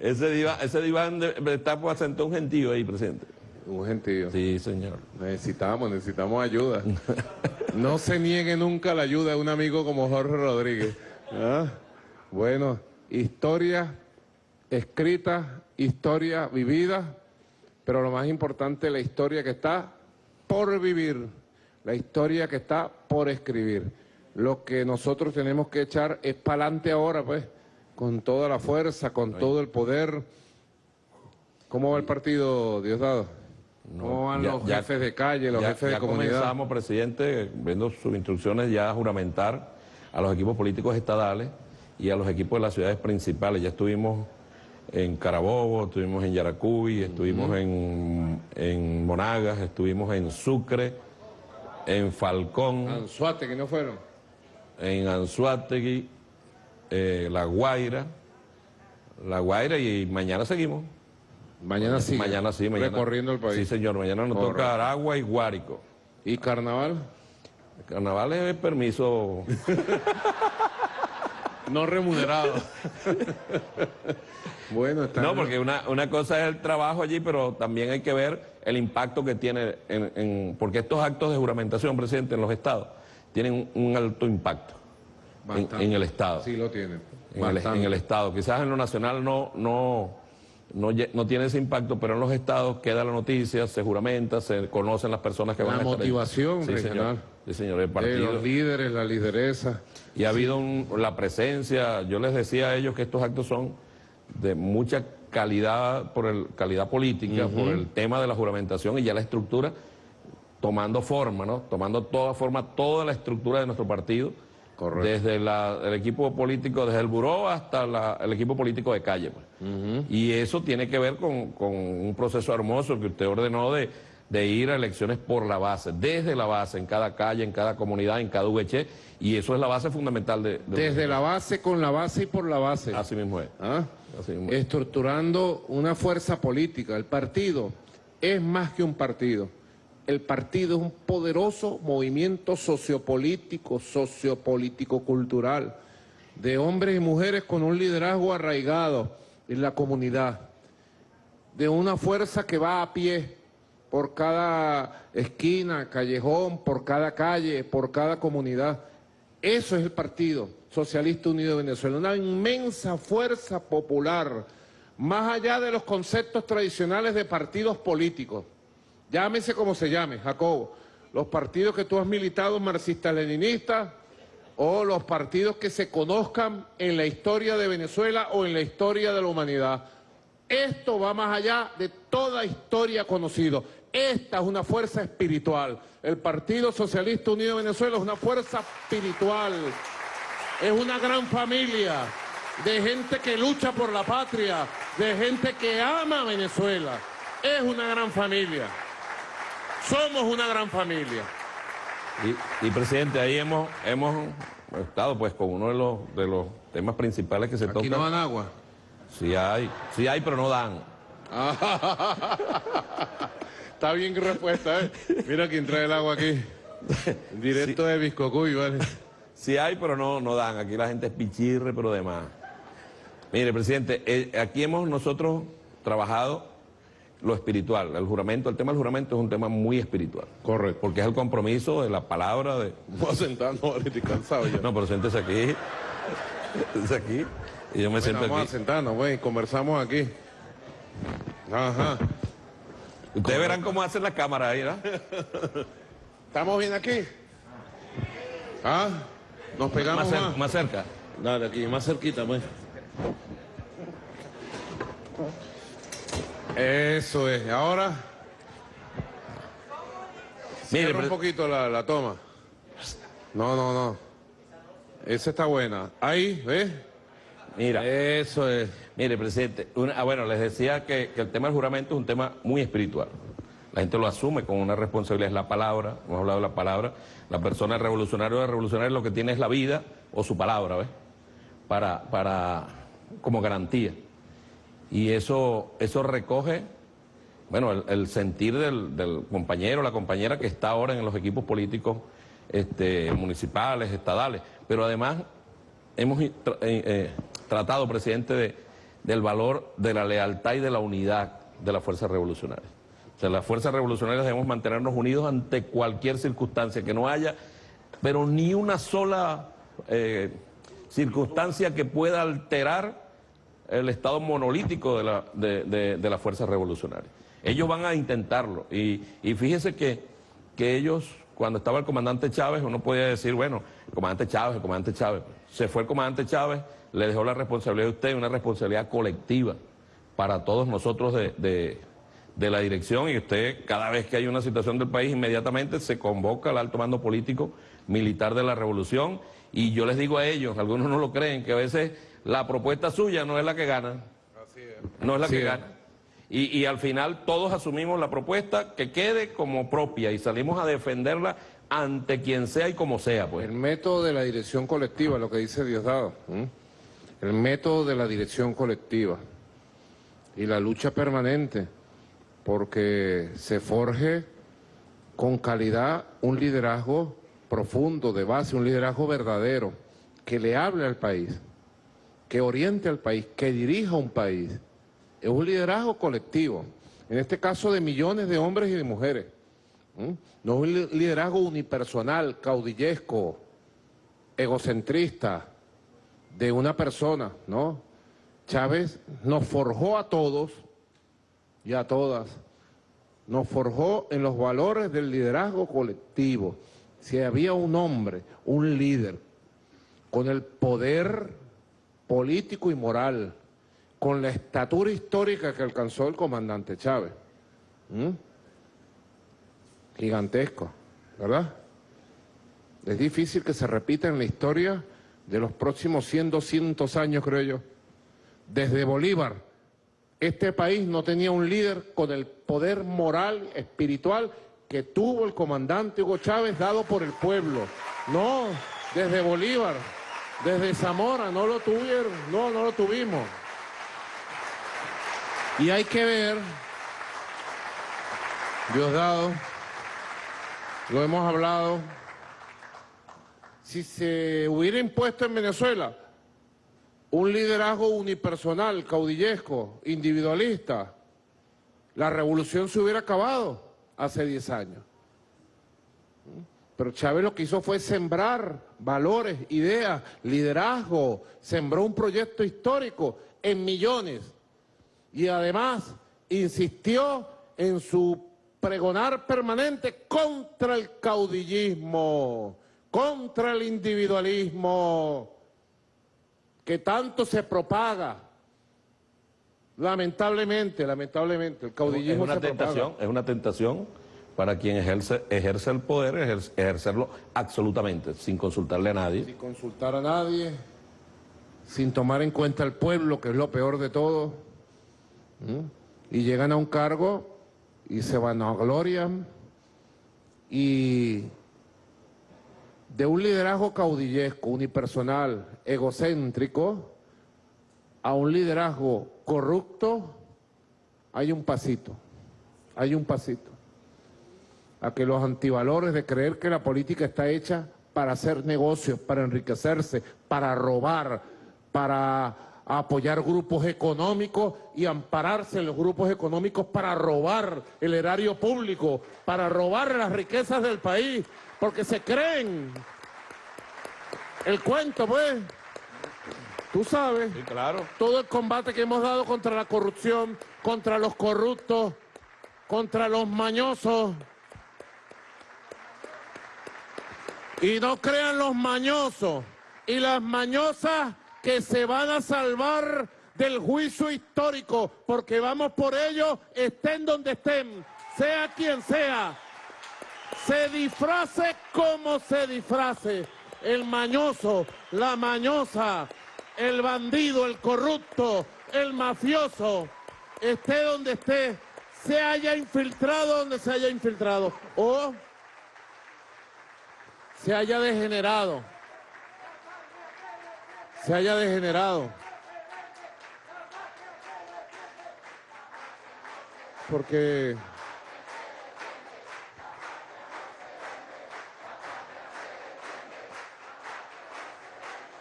ese diván, ese diván de, de está pues sentó un gentío ahí presente. Un gentío. Sí, señor. Necesitamos, necesitamos ayuda. No se niegue nunca la ayuda de un amigo como Jorge Rodríguez. ¿Ah? Bueno, historia escrita, historia vivida, pero lo más importante, la historia que está por vivir, la historia que está por escribir. Lo que nosotros tenemos que echar es para adelante ahora, pues, con toda la fuerza, con todo el poder. ¿Cómo va el partido, Diosdado? ¿Cómo van ya- los ya- jefes de calle, los ya, jefes de comunidad? comenzamos, presidente, viendo sus instrucciones ya a juramentar a los equipos políticos estadales y a los equipos de las ciudades principales. Ya estuvimos en Carabobo, estuvimos en Yaracuy, estuvimos en, en Monagas, estuvimos en Sucre, en Falcón, Anzuate, que no fueron. En Anzuategui, eh, La Guaira, La Guaira y mañana seguimos. Mañana sí. Mañana sí, mañana. Recorriendo el país. Sí, señor, mañana nos Correcto. toca Aragua y Guárico. ¿Y carnaval? El carnaval es permiso. No remunerado. bueno, está No, porque una, una cosa es el trabajo allí, pero también hay que ver el impacto que tiene, en, en- porque estos actos de juramentación, presidente, en los estados, tienen un, alto impacto en, el estado. Sí lo tienen. en, el, Bastante. en el estado. Quizás en lo nacional no, no, no, no tiene ese impacto, pero en los estados queda la noticia, se juramenta, se conocen las personas que La van a estar ahí. motivación sí, regional. Señor. Sí, señor, el De partido. los líderes, la lideresa. Y ha habido un- la presencia, yo les decía a ellos que estos actos son de mucha calidad por el calidad política, por el tema de la juramentación y ya la estructura tomando forma, ¿no? Tomando toda forma, toda la estructura de nuestro partido, Correcto. desde la- el equipo político, desde el buró hasta la- el equipo político de calle. pues. Y eso tiene que ver con, con un proceso hermoso que usted ordenó de, de ir a elecciones por la base, desde la base, en cada calle, en cada comunidad, en cada VH, y eso es la base fundamental de... de- Desde la base, con la base y por la base. Así mismo es. ¿Ah? Así mismo es. Estructurando una fuerza política. El partido es más que un partido. El partido es un poderoso movimiento sociopolítico, sociopolítico-cultural, de hombres y mujeres con un liderazgo arraigado en la comunidad, de una fuerza que va a pie por cada esquina, callejón, por cada calle, por cada comunidad. Eso es el Partido Socialista Unido de Venezuela, una inmensa fuerza popular, más allá de los conceptos tradicionales de partidos políticos. Llámese como se llame, Jacobo. Los partidos que tú has militado, marxistas-leninistas, o los partidos que se conozcan en la historia de Venezuela o en la historia de la humanidad. Esto va más allá de toda historia conocida. Esta es una fuerza espiritual. El Partido Socialista Unido de Venezuela es una fuerza espiritual. Es una gran familia de gente que lucha por la patria, de gente que ama a Venezuela. Es una gran familia. Somos una gran familia. Y, presidente, ahí hemos, hemos estado pues con uno de los, de los temas principales que se tocan. ¿Aquí no dan agua? Sí hay, sí hay, pero no dan. Está bien respuesta, ¿eh? Mira quién trae el agua aquí. Directo de Viscocuy, ¿vale? Sí hay, pero no, no dan. Aquí la gente es pichirre, pero demás. Mire, presidente, eh, aquí hemos nosotros trabajado lo espiritual. El juramento, el tema del juramento es un tema muy espiritual. Correcto. Porque es el compromiso de la palabra de... Voy a sentar, no, estoy cansado ya. No, pero siéntese aquí. Siéntese aquí. Y yo me siento vamos aquí. Vamos a sentarnos, güey, conversamos aquí. Ajá. Ustedes verán cómo hacen la cámara ahí, ¿verdad? ¿Estamos bien aquí? ¿Ah? Nos pegamos más, más. más cerca. Dale, aquí, más cerquita, pues. Eso es. Ahora. Mire, Cierra un poquito la, la toma. No, no, no. Esa está buena. Ahí, ¿ves? Mira. Eso es. Mire, presidente, una- ah, bueno, les decía que, que el tema del juramento es un tema muy espiritual. La gente lo asume con una responsabilidad, es la palabra, hemos hablado de la palabra. La persona revolucionaria o revolucionaria lo que tiene es la vida o su palabra, ¿ves? Para, para, como garantía. Y eso, eso recoge, bueno, el, sentir del, del compañero la compañera que está ahora en los equipos políticos este, municipales, estadales, pero además hemos eh, eh, tratado, presidente, de, del valor de la lealtad y de la unidad de las fuerzas revolucionarias. O sea, las fuerzas revolucionarias debemos mantenernos unidos ante cualquier circunstancia, que no haya, pero ni una sola eh, circunstancia que pueda alterar el estado monolítico de, la, de, de, de las fuerzas revolucionarias. Ellos van a intentarlo y, y fíjese que, que ellos, cuando estaba el comandante Chávez, uno podía decir, bueno, el comandante Chávez, el comandante Chávez. Se fue el comandante Chávez, le dejó la responsabilidad a usted, una responsabilidad colectiva para todos nosotros de, de, de la dirección y usted cada vez que hay una situación del país inmediatamente se convoca al alto mando político militar de la revolución y yo les digo a ellos, algunos no lo creen, que a veces la propuesta suya no es la que gana, no es la Así que es. gana. Y, y al final todos asumimos la propuesta que quede como propia y salimos a defenderla ante quien sea y como sea, pues. El método de la dirección colectiva, lo que dice Diosdado. El método de la dirección colectiva. Y la lucha permanente, porque se forje con calidad un liderazgo profundo, de base, un liderazgo verdadero, que le hable al país, que oriente al país, que dirija un país. Es un liderazgo colectivo, en este caso de millones de hombres y de mujeres. No es un li- liderazgo unipersonal, caudillesco, egocentrista, de una persona, ¿no? Chávez nos forjó a todos y a todas, nos forjó en los valores del liderazgo colectivo. Si había un hombre, un líder, con el poder político y moral, con la estatura histórica que alcanzó el comandante Chávez, ¿m? gigantesco, ¿verdad? Es difícil que se repita en la historia de los próximos 100, 200 años, creo yo. Desde Bolívar, este país no tenía un líder con el poder moral, espiritual que tuvo el comandante Hugo Chávez dado por el pueblo. No, desde Bolívar, desde Zamora, no lo tuvieron, no, no lo tuvimos. Y hay que ver, Diosdado, lo hemos hablado, si se hubiera impuesto en Venezuela un liderazgo unipersonal, caudillesco, individualista, la revolución se hubiera acabado hace 10 años. Pero Chávez lo que hizo fue sembrar valores, ideas, liderazgo, sembró un proyecto histórico en millones y además insistió en su pregonar permanente contra el caudillismo, contra el individualismo que tanto se propaga Lamentablemente, lamentablemente, el Es caudillismo una se propaga. tentación, es una tentación para quien ejerce, el poder, ejer- ejercerlo absolutamente, sin consultarle a nadie. sin consultar a nadie, sin tomar en cuenta al pueblo, que es lo peor de todo. Y llegan a un cargo y se vanaglorian y de un liderazgo caudillesco, unipersonal, egocéntrico, a un liderazgo corrupto, hay un pasito, hay un pasito a que los antivalores de creer que la política está hecha para hacer negocios, para enriquecerse, para robar, para apoyar grupos económicos y ampararse en los grupos económicos para robar el erario público, para robar las riquezas del país, porque se creen el cuento, pues. Tú sabes Sí, claro. todo el combate que hemos dado contra la corrupción, contra los corruptos, contra los mañosos. Y no crean los mañosos y las mañosas que se van a salvar del juicio histórico, porque vamos por ellos, estén donde estén, sea quien sea. Se disfrace como se disfrace. El mañoso, la mañosa, el bandido, el corrupto, el mafioso, esté donde esté, se haya infiltrado donde se haya infiltrado o se haya degenerado. Se haya degenerado. Porque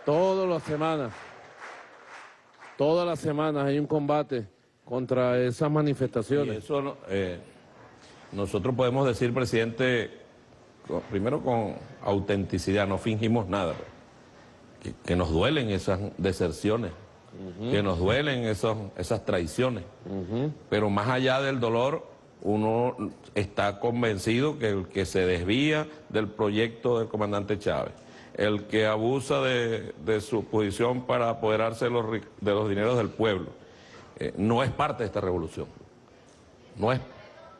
todas las semanas, todas las semanas hay un combate contra esas Y manifestaciones. eso no- eh, nosotros podemos decir, presidente, primero con autenticidad, no fingimos nada, pues, que, que nos duelen esas deserciones, que nos duelen esos, esas traiciones, pero más allá del dolor, uno está convencido que el que se desvía del proyecto del comandante Chávez, el que abusa de, de su posición para apoderarse de los, de los dineros del pueblo, eh, no es parte de esta revolución. No es,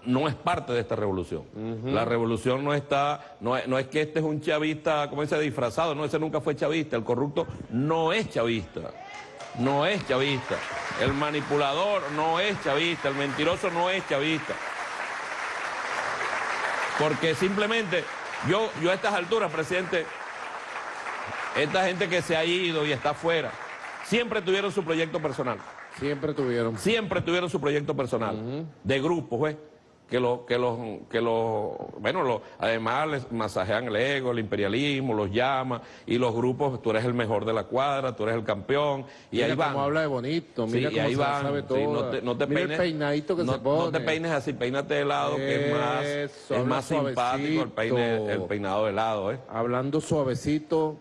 no es parte de esta revolución. La revolución no está, no es, no es que este es un chavista, como dice, disfrazado, no, ese nunca fue chavista, el corrupto no es chavista, no es chavista, el manipulador no es chavista, el mentiroso no es chavista. Porque simplemente, yo, yo a estas alturas, presidente, esta gente que se ha ido y está afuera, siempre tuvieron su proyecto personal Siempre tuvieron. siempre tuvieron su proyecto personal, de grupos, pues, que los, que los, que los, bueno, los, además les masajean el ego, el imperialismo, los llama, y los grupos, tú eres el mejor de la cuadra, tú eres el campeón, y mira ahí van. cómo habla de bonito, Sí, mira y cómo ahí se van, sabe sí, toda. no te, no te mira peines, el peinadito que no, se pone. no te peines así, peínate de lado, que es más, es más simpático el, peine, suavecito. el peinado de lado, ¿eh? Hablando suavecito,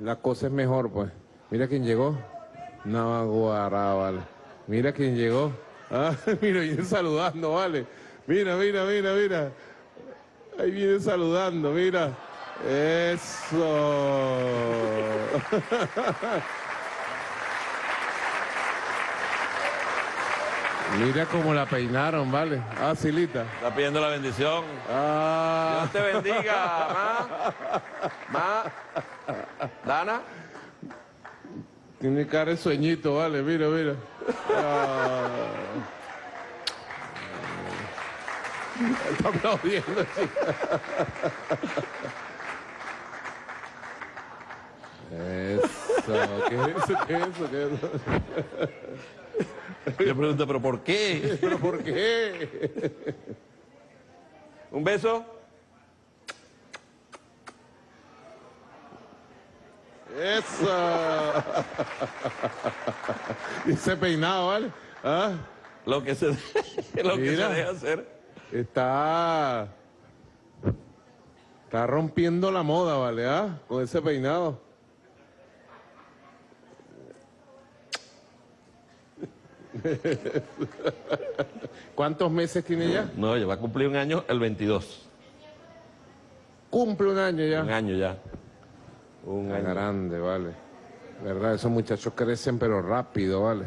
la cosa es mejor, pues. Mira quién llegó. Naguará, vale. Mira quién llegó. Ah, mira, viene saludando, vale. Mira, mira, mira, mira. Ahí viene saludando, mira. Eso. Mira cómo la peinaron, vale. Ah, Silita. Está pidiendo la bendición. Ah. Dios te bendiga, ma. Ma. Dana. Tiene cara de sueñito, vale, mira, mira. Ah. Está aplaudiendo. Eso, ¿qué es eso? ¿Qué es eso? ¿Qué es eso? Yo pregunto, ¿pero por qué? ¿Pero por qué? ¿Un beso? Eso. Y ese peinado, ¿vale? ¿Ah? Lo que se, lo que se deja hacer. Está. Está rompiendo la moda, ¿vale? ¿Ah? Con ese peinado. ¿Cuántos meses tiene ya? No, ya va a cumplir un año el 22. Cumple un año ya. Un año ya. Un año. grande, vale. ¿Verdad? Esos muchachos crecen pero rápido, ¿vale?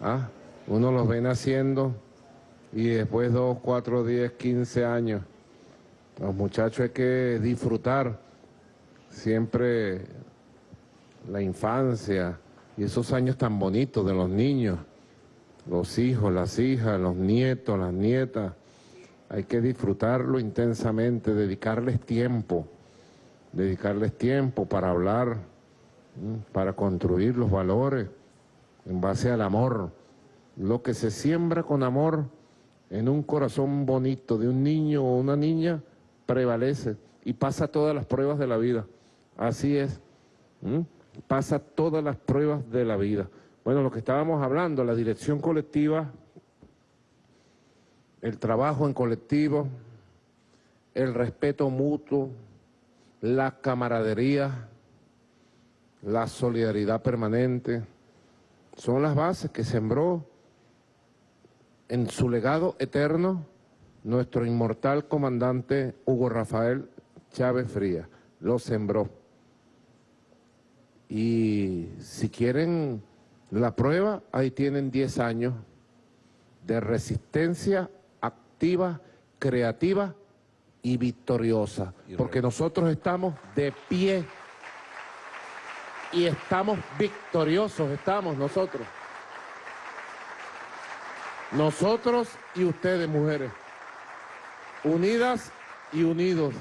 ¿Ah? uno los ve naciendo y después dos, cuatro, diez, quince años. Los muchachos hay que disfrutar siempre la infancia y esos años tan bonitos de los niños, los hijos, las hijas, los nietos, las nietas. Hay que disfrutarlo intensamente, dedicarles tiempo, dedicarles tiempo para hablar, para construir los valores en base al amor. Lo que se siembra con amor en un corazón bonito de un niño o una niña prevalece y pasa todas las pruebas de la vida. Así es, pasa todas las pruebas de la vida. Bueno, lo que estábamos hablando, la dirección colectiva, el trabajo en colectivo, el respeto mutuo, la camaradería, la solidaridad permanente, son las bases que sembró en su legado eterno nuestro inmortal comandante Hugo Rafael Chávez Frías. Lo sembró. Y si quieren la prueba, ahí tienen 10 años de resistencia activa, creativa y victoriosa. Porque nosotros estamos de pie y estamos victoriosos, estamos nosotros. Nosotros y ustedes, mujeres, unidas y unidos.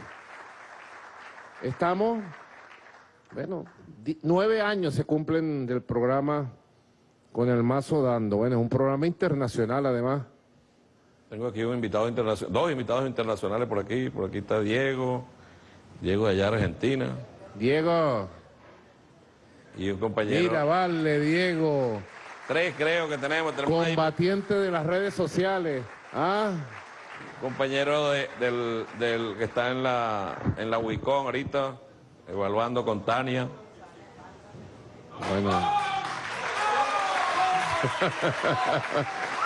Estamos, bueno, nueve años se cumplen del programa con el mazo dando. Bueno, es un programa internacional además. Tengo aquí un invitado internacional, dos invitados internacionales por aquí. Por aquí está Diego, Diego de allá Argentina. Diego. Y un compañero. Mira, vale, Diego. Tres creo que tenemos. Combatiente de las redes sociales. Ah. Compañero del, que está en la, en la WICON ahorita, evaluando con Tania. Bueno.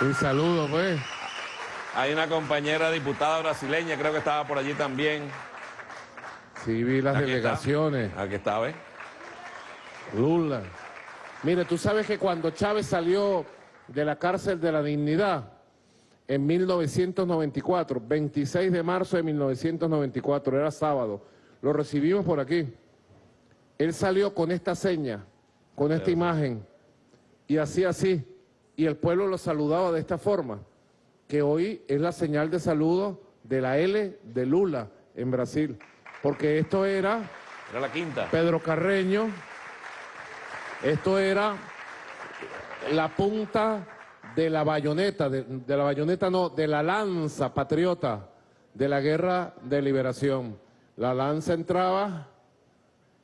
Un saludo, pues. Hay una compañera diputada brasileña, creo que estaba por allí también. Sí, vi las delegaciones. Aquí está, ¿ves? Lula. Mire, tú sabes que cuando Chávez salió de la cárcel de la dignidad en 1994, 26 de marzo de 1994, era sábado, lo recibimos por aquí. Él salió con esta seña, con esta imagen, y hacía así, y el pueblo lo saludaba de esta forma, que hoy es la señal de saludo de la L de Lula en Brasil, porque esto era... Era la quinta. Pedro Carreño, esto era la punta de la bayoneta, de, la bayoneta no, de la lanza patriota de la guerra de liberación. La lanza entraba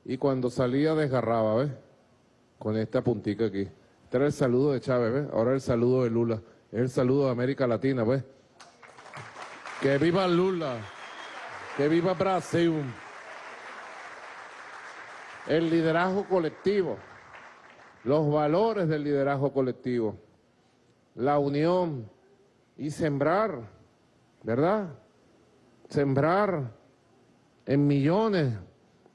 y cuando salía desgarraba, ¿ves? Con esta puntica aquí. Este era el saludo de Chávez, ¿ves? Ahora el saludo de Lula. El saludo de América Latina, ¿ves? Que viva Lula. Que viva Brasil. El liderazgo colectivo los valores del liderazgo colectivo, la unión y sembrar, ¿verdad? Sembrar en millones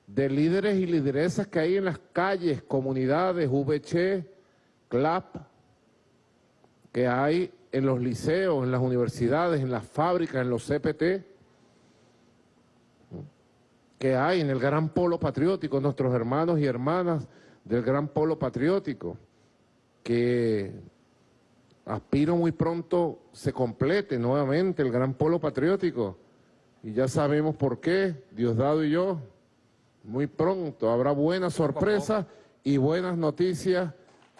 de líderes y lideresas que hay en las calles, comunidades, VC, CLAP, que hay en los liceos, en las universidades, en las fábricas, en los CPT, que hay en el gran polo patriótico, nuestros hermanos y hermanas del gran polo patriótico, que aspiro muy pronto se complete nuevamente el gran polo patriótico. Y ya sabemos por qué, Diosdado y yo, muy pronto habrá buenas sorpresas y buenas noticias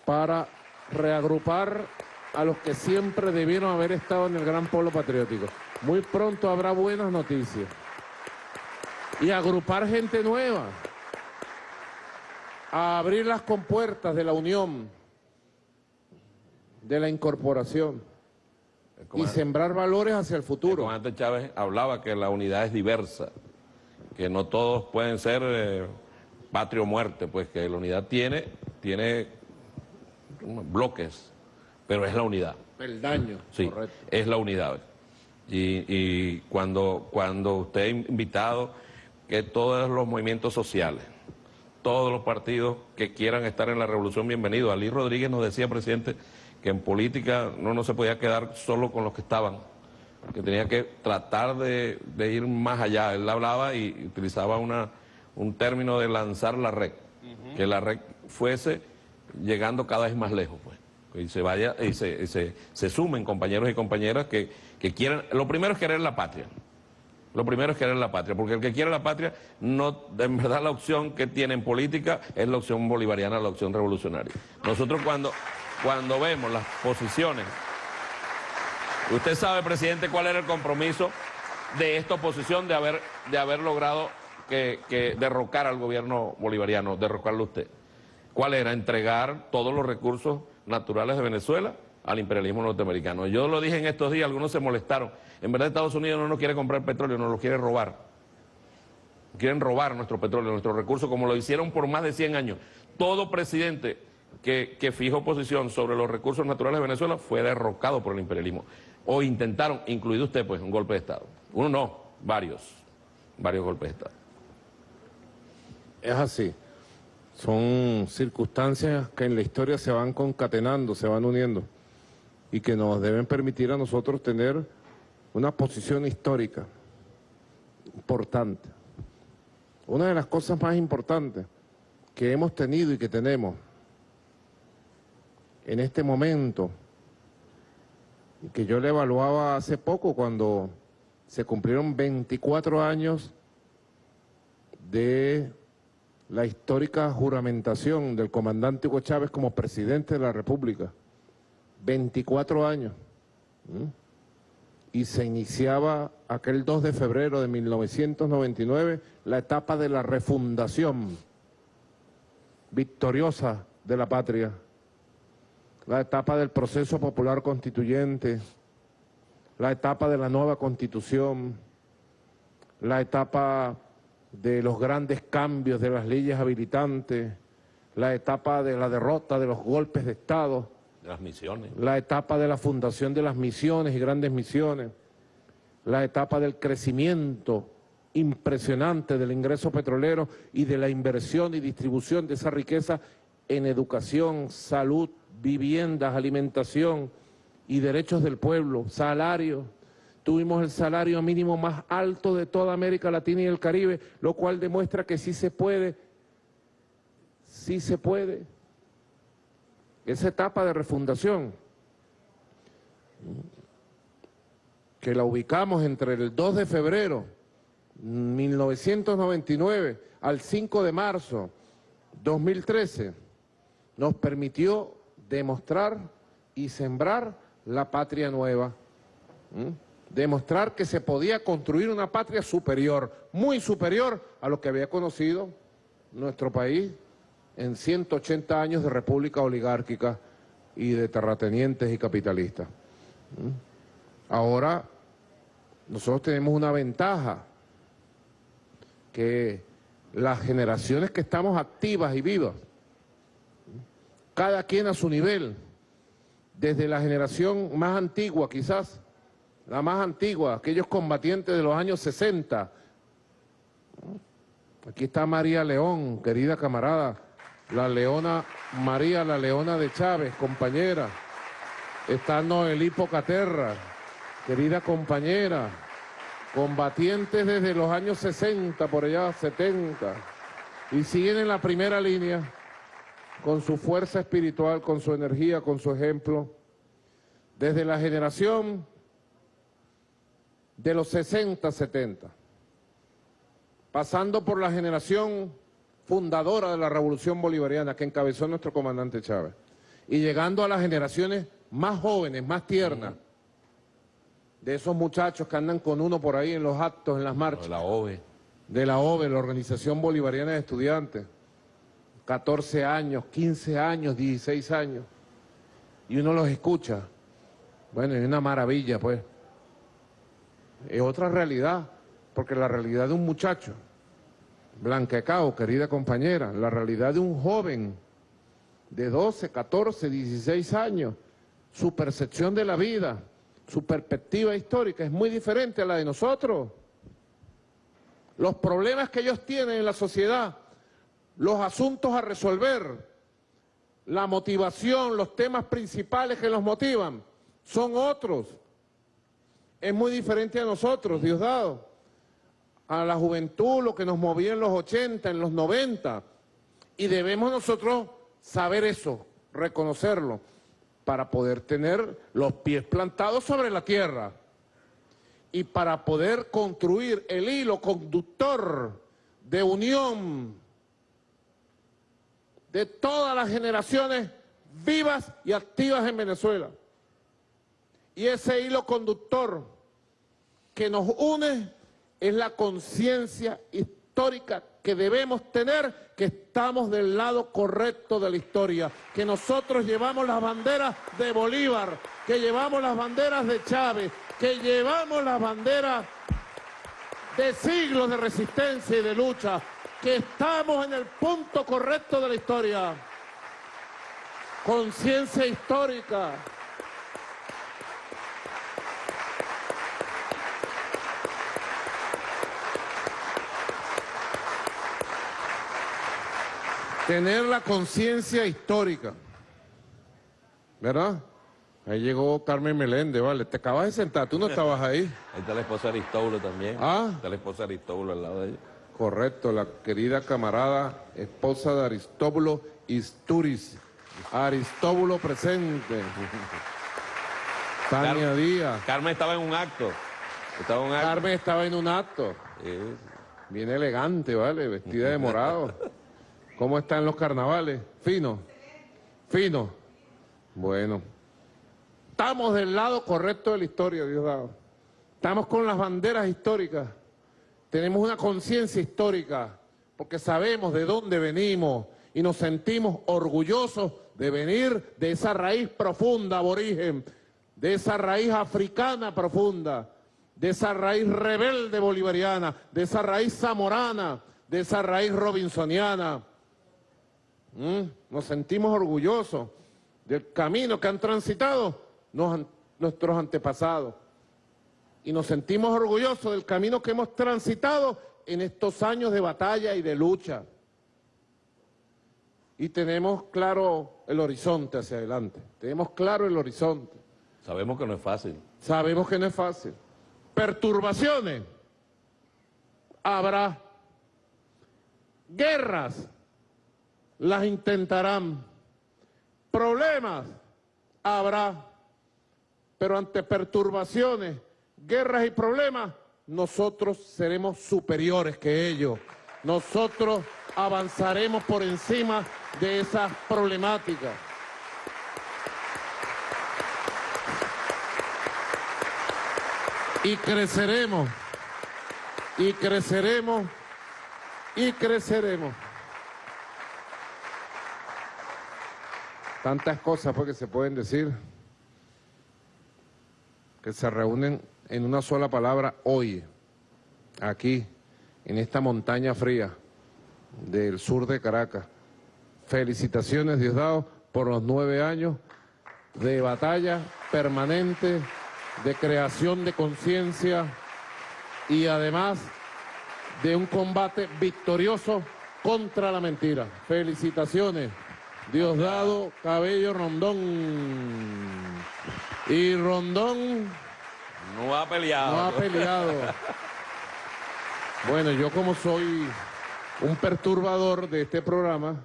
para reagrupar a los que siempre debieron haber estado en el gran polo patriótico. Muy pronto habrá buenas noticias. Y agrupar gente nueva a abrir las compuertas de la unión, de la incorporación y sembrar valores hacia el futuro. El comandante Chávez hablaba que la unidad es diversa, que no todos pueden ser eh, patria o muerte, pues que la unidad tiene, tiene bloques, pero es la unidad. El daño, sí, es la unidad. Y, y cuando, cuando usted ha invitado que todos los movimientos sociales, todos los partidos que quieran estar en la revolución, bienvenidos. Ali Rodríguez nos decía, presidente, que en política no, no se podía quedar solo con los que estaban, que tenía que tratar de, ir más allá. Él hablaba y utilizaba una, un término de lanzar la red, que la red fuese llegando cada vez más lejos, pues. Y se vaya, y se, se, sumen compañeros y compañeras que, que quieren, lo primero es querer la patria. Lo primero es querer la patria, porque el que quiere la patria, no, en verdad la opción que tiene en política es la opción bolivariana, la opción revolucionaria. Nosotros cuando, cuando vemos las posiciones, usted sabe, presidente, cuál era el compromiso de esta oposición de haber, de haber logrado derrocar al gobierno bolivariano, derrocarlo usted. ¿Cuál era? Entregar todos los recursos naturales de Venezuela al imperialismo norteamericano. Yo lo dije en estos días, algunos se molestaron. En verdad Estados Unidos no nos quiere comprar petróleo, nos lo quiere robar. Quieren robar nuestro petróleo, nuestros recursos, como lo hicieron por más de 100 años. Todo presidente que, que fijó posición sobre los recursos naturales de Venezuela fue derrocado por el imperialismo. O intentaron, incluido usted, pues, un golpe de Estado. Uno no, varios, varios golpes de Estado. Es así. Son circunstancias que en la historia se van concatenando, se van uniendo y que nos deben permitir a nosotros tener una posición histórica importante. Una de las cosas más importantes que hemos tenido y que tenemos en este momento, que yo le evaluaba hace poco cuando se cumplieron 24 años de la histórica juramentación del comandante Hugo Chávez como presidente de la República. 24 años. Y se iniciaba aquel 2 de febrero de 1999 la etapa de la refundación victoriosa de la patria, la etapa del proceso popular constituyente, la etapa de la nueva constitución, la etapa de los grandes cambios de las leyes habilitantes, la etapa de la derrota de los golpes de Estado, las misiones. la etapa de la fundación de las misiones y grandes misiones, la etapa del crecimiento impresionante del ingreso petrolero y de la inversión y distribución de esa riqueza en educación, salud, viviendas, alimentación y derechos del pueblo, salarios, Tuvimos el salario mínimo más alto de toda América Latina y el Caribe, lo cual demuestra que sí se puede, sí se puede. Esa etapa de refundación, que la ubicamos entre el 2 de febrero 1999 al 5 de marzo 2013, nos permitió demostrar y sembrar la patria nueva demostrar que se podía construir una patria superior, muy superior a lo que había conocido nuestro país en 180 años de república oligárquica y de terratenientes y capitalistas. ¿Mm? Ahora nosotros tenemos una ventaja, que las generaciones que estamos activas y vivas, cada quien a su nivel, desde la generación más antigua quizás, la más antigua, aquellos combatientes de los años 60. Aquí está María León, querida camarada, la leona, María la leona de Chávez, compañera. Está Noelí Pocaterra, querida compañera, combatientes desde los años 60, por allá 70, y siguen en la primera línea con su fuerza espiritual, con su energía, con su ejemplo. Desde la generación de los 60, 70, pasando por la generación fundadora de la Revolución Bolivariana que encabezó nuestro comandante Chávez, y llegando a las generaciones más jóvenes, más tiernas, de esos muchachos que andan con uno por ahí en los actos, en las marchas. De la OVE. De la OVE, la Organización Bolivariana de Estudiantes. 14 años, 15 años, 16 años. Y uno los escucha. Bueno, es una maravilla, pues es otra realidad, porque la realidad de un muchacho, Blanquecao, querida compañera, la realidad de un joven de 12, 14, 16 años, su percepción de la vida, su perspectiva histórica es muy diferente a la de nosotros. Los problemas que ellos tienen en la sociedad, los asuntos a resolver, la motivación, los temas principales que los motivan son otros. Es muy diferente a nosotros, Diosdado, a la juventud, lo que nos movía en los 80, en los 90. Y debemos nosotros saber eso, reconocerlo, para poder tener los pies plantados sobre la tierra y para poder construir el hilo conductor de unión de todas las generaciones vivas y activas en Venezuela. Y ese hilo conductor que nos une es la conciencia histórica que debemos tener, que estamos del lado correcto de la historia, que nosotros llevamos las banderas de Bolívar, que llevamos las banderas de Chávez, que llevamos las banderas de siglos de resistencia y de lucha, que estamos en el punto correcto de la historia. Conciencia histórica. Tener la conciencia histórica. ¿Verdad? Ahí llegó Carmen Meléndez, vale. Te acabas de sentar, tú no estabas ahí. Ahí está la esposa de Aristóbulo también. Ah. Está la esposa de Aristóbulo al lado de ella. Correcto, la querida camarada, esposa de Aristóbulo Isturiz. Aristóbulo presente. Tania. Díaz. Carmen estaba en un acto. Estaba en un acto. Carmen estaba en un acto. Sí. Bien elegante, ¿vale? Vestida de morado. ¿Cómo están los carnavales? Fino. Fino. Bueno. Estamos del lado correcto de la historia, Diosdado. Estamos con las banderas históricas. Tenemos una conciencia histórica porque sabemos de dónde venimos y nos sentimos orgullosos de venir de esa raíz profunda aborigen, de esa raíz africana profunda, de esa raíz rebelde bolivariana, de esa raíz zamorana, de esa raíz robinsoniana. ¿Mm? Nos sentimos orgullosos del camino que han transitado nos nuestros antepasados. Y nos sentimos orgullosos del camino que hemos transitado en estos años de batalla y de lucha. Y tenemos claro el horizonte hacia adelante. Tenemos claro el horizonte. Sabemos que no es fácil. Sabemos que no es fácil. Perturbaciones. Habrá. Guerras. Las intentarán. Problemas. Habrá. Pero ante perturbaciones, guerras y problemas, nosotros seremos superiores que ellos. Nosotros avanzaremos por encima de esas problemáticas. y creceremos, y creceremos, y creceremos. Tantas cosas pues, que se pueden decir, que se reúnen en una sola palabra hoy, aquí, en esta montaña fría del sur de Caracas. Felicitaciones, Diosdado, por los nueve años de batalla permanente, de creación de conciencia y además de un combate victorioso contra la mentira. Felicitaciones, Diosdado Cabello Rondón. Y Rondón No ha peleado. no ha peleado. Bueno, yo como soy un perturbador de este programa,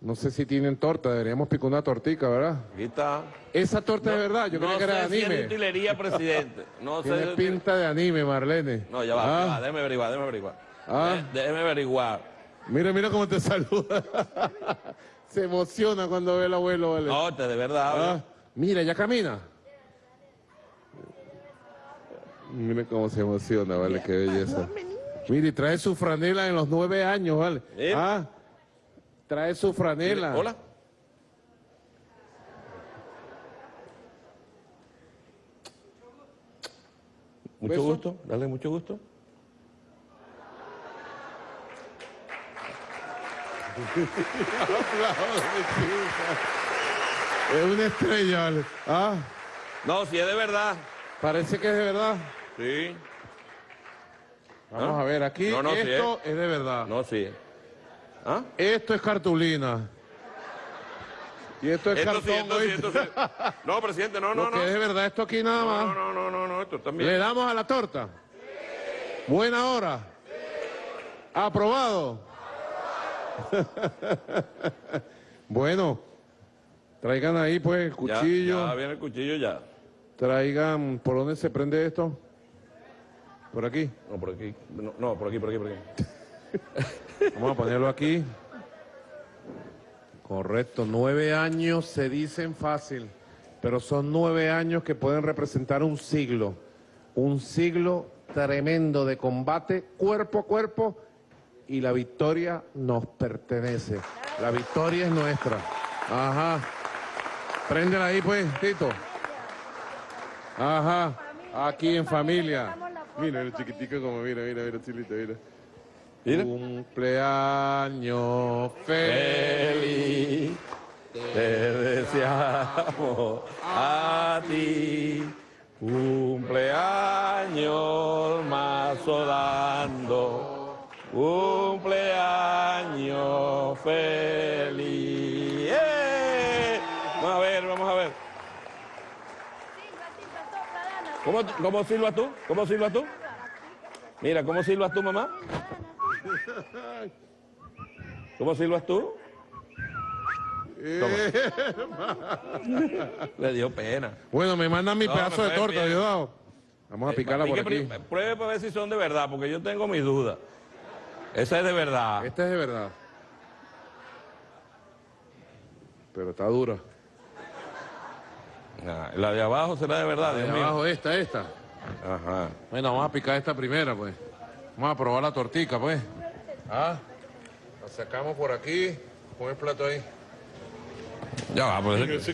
no sé si tienen torta, deberíamos picar una tortica, ¿verdad? Aquí está. Esa torta es verdad, yo no creía que era de sé si es de anime. utilería, presidente. No sé. Tiene si- pinta de anime, Marlene. No, ya va, Ah, va, déjeme averiguar, déjeme averiguar. Ah. Dé- Déjeme averiguar. Mira, mira cómo te saluda. Se emociona cuando ve al abuelo, ¿vale? No, este de verdad. Ah, mira, ya camina. Mira cómo se emociona, ¿vale? Qué belleza. Mira, y trae su franela en los nueve años, ¿vale? Eh. Ah, trae su franela. Hola. Mucho gusto, dale mucho gusto. Es una estrella, ¿vale? Ah, No, si es de verdad. parece que es de verdad. Sí. Vamos ¿Ah? a ver, aquí No, no, sí esto es de verdad. No, sí. ¿Ah? Esto es cartulina. Y esto es Esto sí, cartón, esto sí, ¿oíste? esto sí. No, presidente, no, no, Lo no. que es de verdad esto aquí nada No, más. no, no, no, no, esto ¿Le también. damos a la torta? Buena hora. ¿Aprobado? bueno, traigan ahí pues el Ya, cuchillo. Ya, viene el cuchillo ya. Traigan, ¿por dónde se prende esto? Por aquí. No, por aquí. No, no, por aquí, por aquí, por aquí. Vamos a ponerlo aquí. Correcto, nueve años se dicen fácil, pero son nueve años que pueden representar un siglo. Un siglo tremendo de combate cuerpo a cuerpo y la victoria nos pertenece. La victoria es nuestra. Ajá. Préndela ahí pues, Tito. Ajá. Aquí en familia. Mira el chiquitico como mira, mira, mira, chilito, mira. Mira. Cumpleaños feliz. Te deseamos a ti. Cumpleaños mazo dando. Cumpleaños feliz. ¡Eh! Vamos a ver, vamos a ver. ¿Cómo, ¿Cómo silbas tú? ¿Cómo silbas tú? Mira, ¿cómo silbas tú, mamá? ¿Cómo silbas tú? Le dio pena. Bueno, me mandan mi No, pedazo de torta. Diosdado. Vamos a picarla por Pique aquí. Pruebe para ver si son de verdad, porque yo tengo mis dudas. Esa es de verdad. Esta es de verdad. Pero está dura. Ah, la de abajo será de verdad, De Dios mío. abajo esta, esta. Ajá. Bueno, vamos a picar esta primera, pues. Vamos a probar la tortica, pues. Ah, la sacamos por aquí. Pon el plato ahí. Ya va, pues.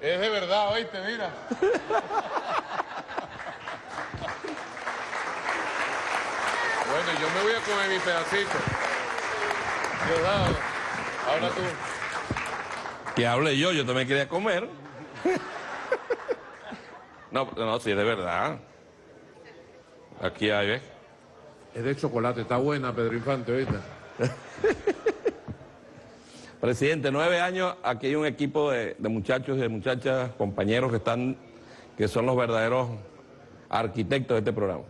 Es de verdad, oíste, mira. Yo me voy a comer mi pedacito. Diosdado, habla tú. Que hable yo, yo también quería comer. No, no, sí, es de verdad. Aquí hay, ¿ves? Es de chocolate, está buena, Pedro Infante, oíste. Presidente, nueve años, aquí hay un equipo de, de muchachos y de muchachas, compañeros que están, que son los verdaderos arquitectos de este programa.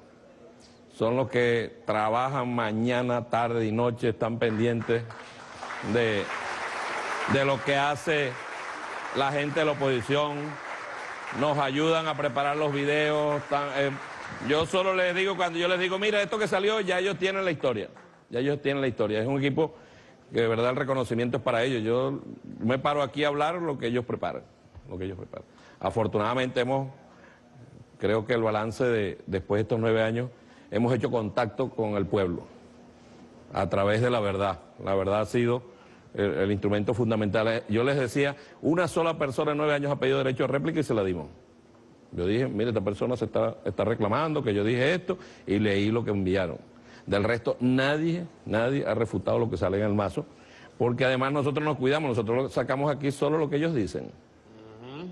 Son los que trabajan mañana, tarde y noche, están pendientes de, de lo que hace la gente de la oposición, nos ayudan a preparar los videos. eh, yo solo les digo, cuando yo les digo, mira, esto que salió, ya ellos tienen la historia, ya ellos tienen la historia. Es un equipo que de verdad el reconocimiento es para ellos. Yo me paro aquí a hablar lo que ellos preparan, lo que ellos preparan. Afortunadamente hemos, creo que el balance de después de estos nueve años, hemos hecho contacto con el pueblo a través de la verdad. La verdad ha sido el, instrumento fundamental. Yo les decía, una sola persona en nueve años ha pedido derecho a réplica y se la dimos. Yo dije, mire, esta persona se está, está reclamando que yo dije esto y leí lo que enviaron. Del resto, nadie, nadie ha refutado lo que sale en el mazo, porque además nosotros nos cuidamos, nosotros sacamos aquí solo lo que ellos dicen.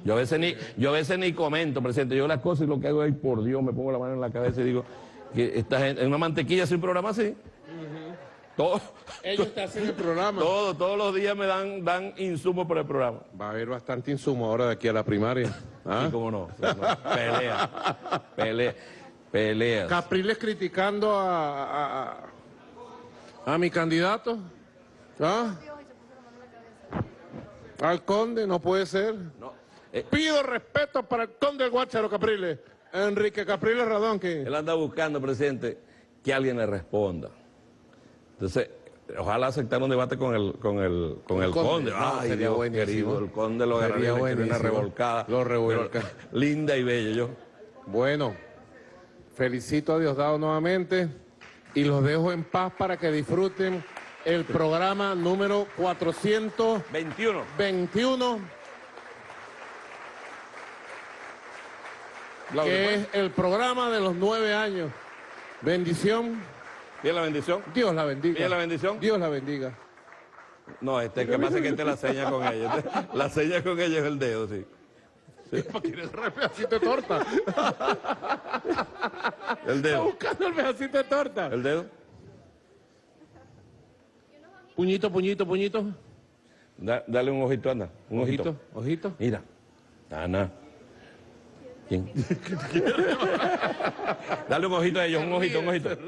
Yo a veces ni, yo a veces ni comento, presidente, yo las cosas y lo que hago es, por Dios, me pongo la mano en la cabeza y digo, que esta gente, en una mantequilla sin programa así. Todo, Ellos te hacen el programa. todo, todos los días me dan, dan insumos para el programa. Va a haber bastante insumo ahora de aquí a la primaria. ¿Ah? Y cómo no, no. pelea, pelea, peleas. Capriles criticando a, a, a- a mi candidato. ¿Ah? Al conde, no puede ser. No, eh, Pido respeto para el conde del Guácharo Capriles. Enrique Capriles Radón, que él anda buscando, presidente, que alguien le responda. Entonces, ojalá aceptar un debate con el, con el, con el conde. conde. No, Ay, sería Dios buenísimo. querido, el conde lo Sería una revolcada. Lo revuelca. pero Linda y bella, yo. Bueno, felicito a Diosdado nuevamente y los dejo en paz para que disfruten el programa número 421, 21. Que pues. es el programa de los nueve años. Bendición, ¿Tiene la bendición? Dios la bendiga. ¿Tiene la bendición? Dios la bendiga. No, este que pasa es que este la seña con ella. Este- la seña con ella es el dedo, sí. ¿Quieres el pedacito de torta? El Está dedo. buscando el pedacito de torta. El dedo. Puñito, puñito, puñito. Da- dale un ojito, anda. Un ojito. Ojito, ojito. Mira. Ana. ¿Quién? dale un ojito a ellos, un ojito, un ojito.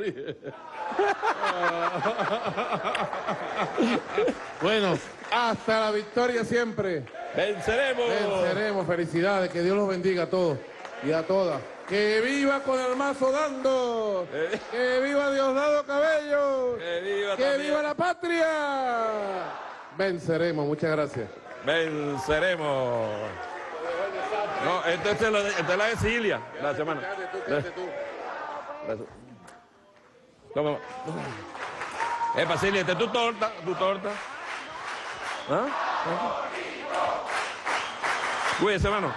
Bueno, hasta la victoria siempre. ¡Venceremos! Venceremos. Felicidades. Que Dios los bendiga a todos y a todas. ¡Que viva con el mazo dando! ¡Que viva Diosdado Cabello! ¡Que viva ¡Que también! viva la patria! Venceremos. Muchas gracias. Venceremos. No, esta es la, esta es la de Cilia, la semana. Toma. Epa, Cilia, esta es tu torta, tu torta. ¿Ah? Cuídese, hermano.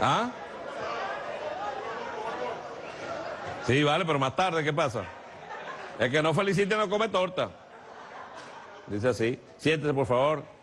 ¿Ah? Sí, vale, pero más tarde, ¿qué pasa? El que no felicite no come torta. Dice así. Siéntese, por favor.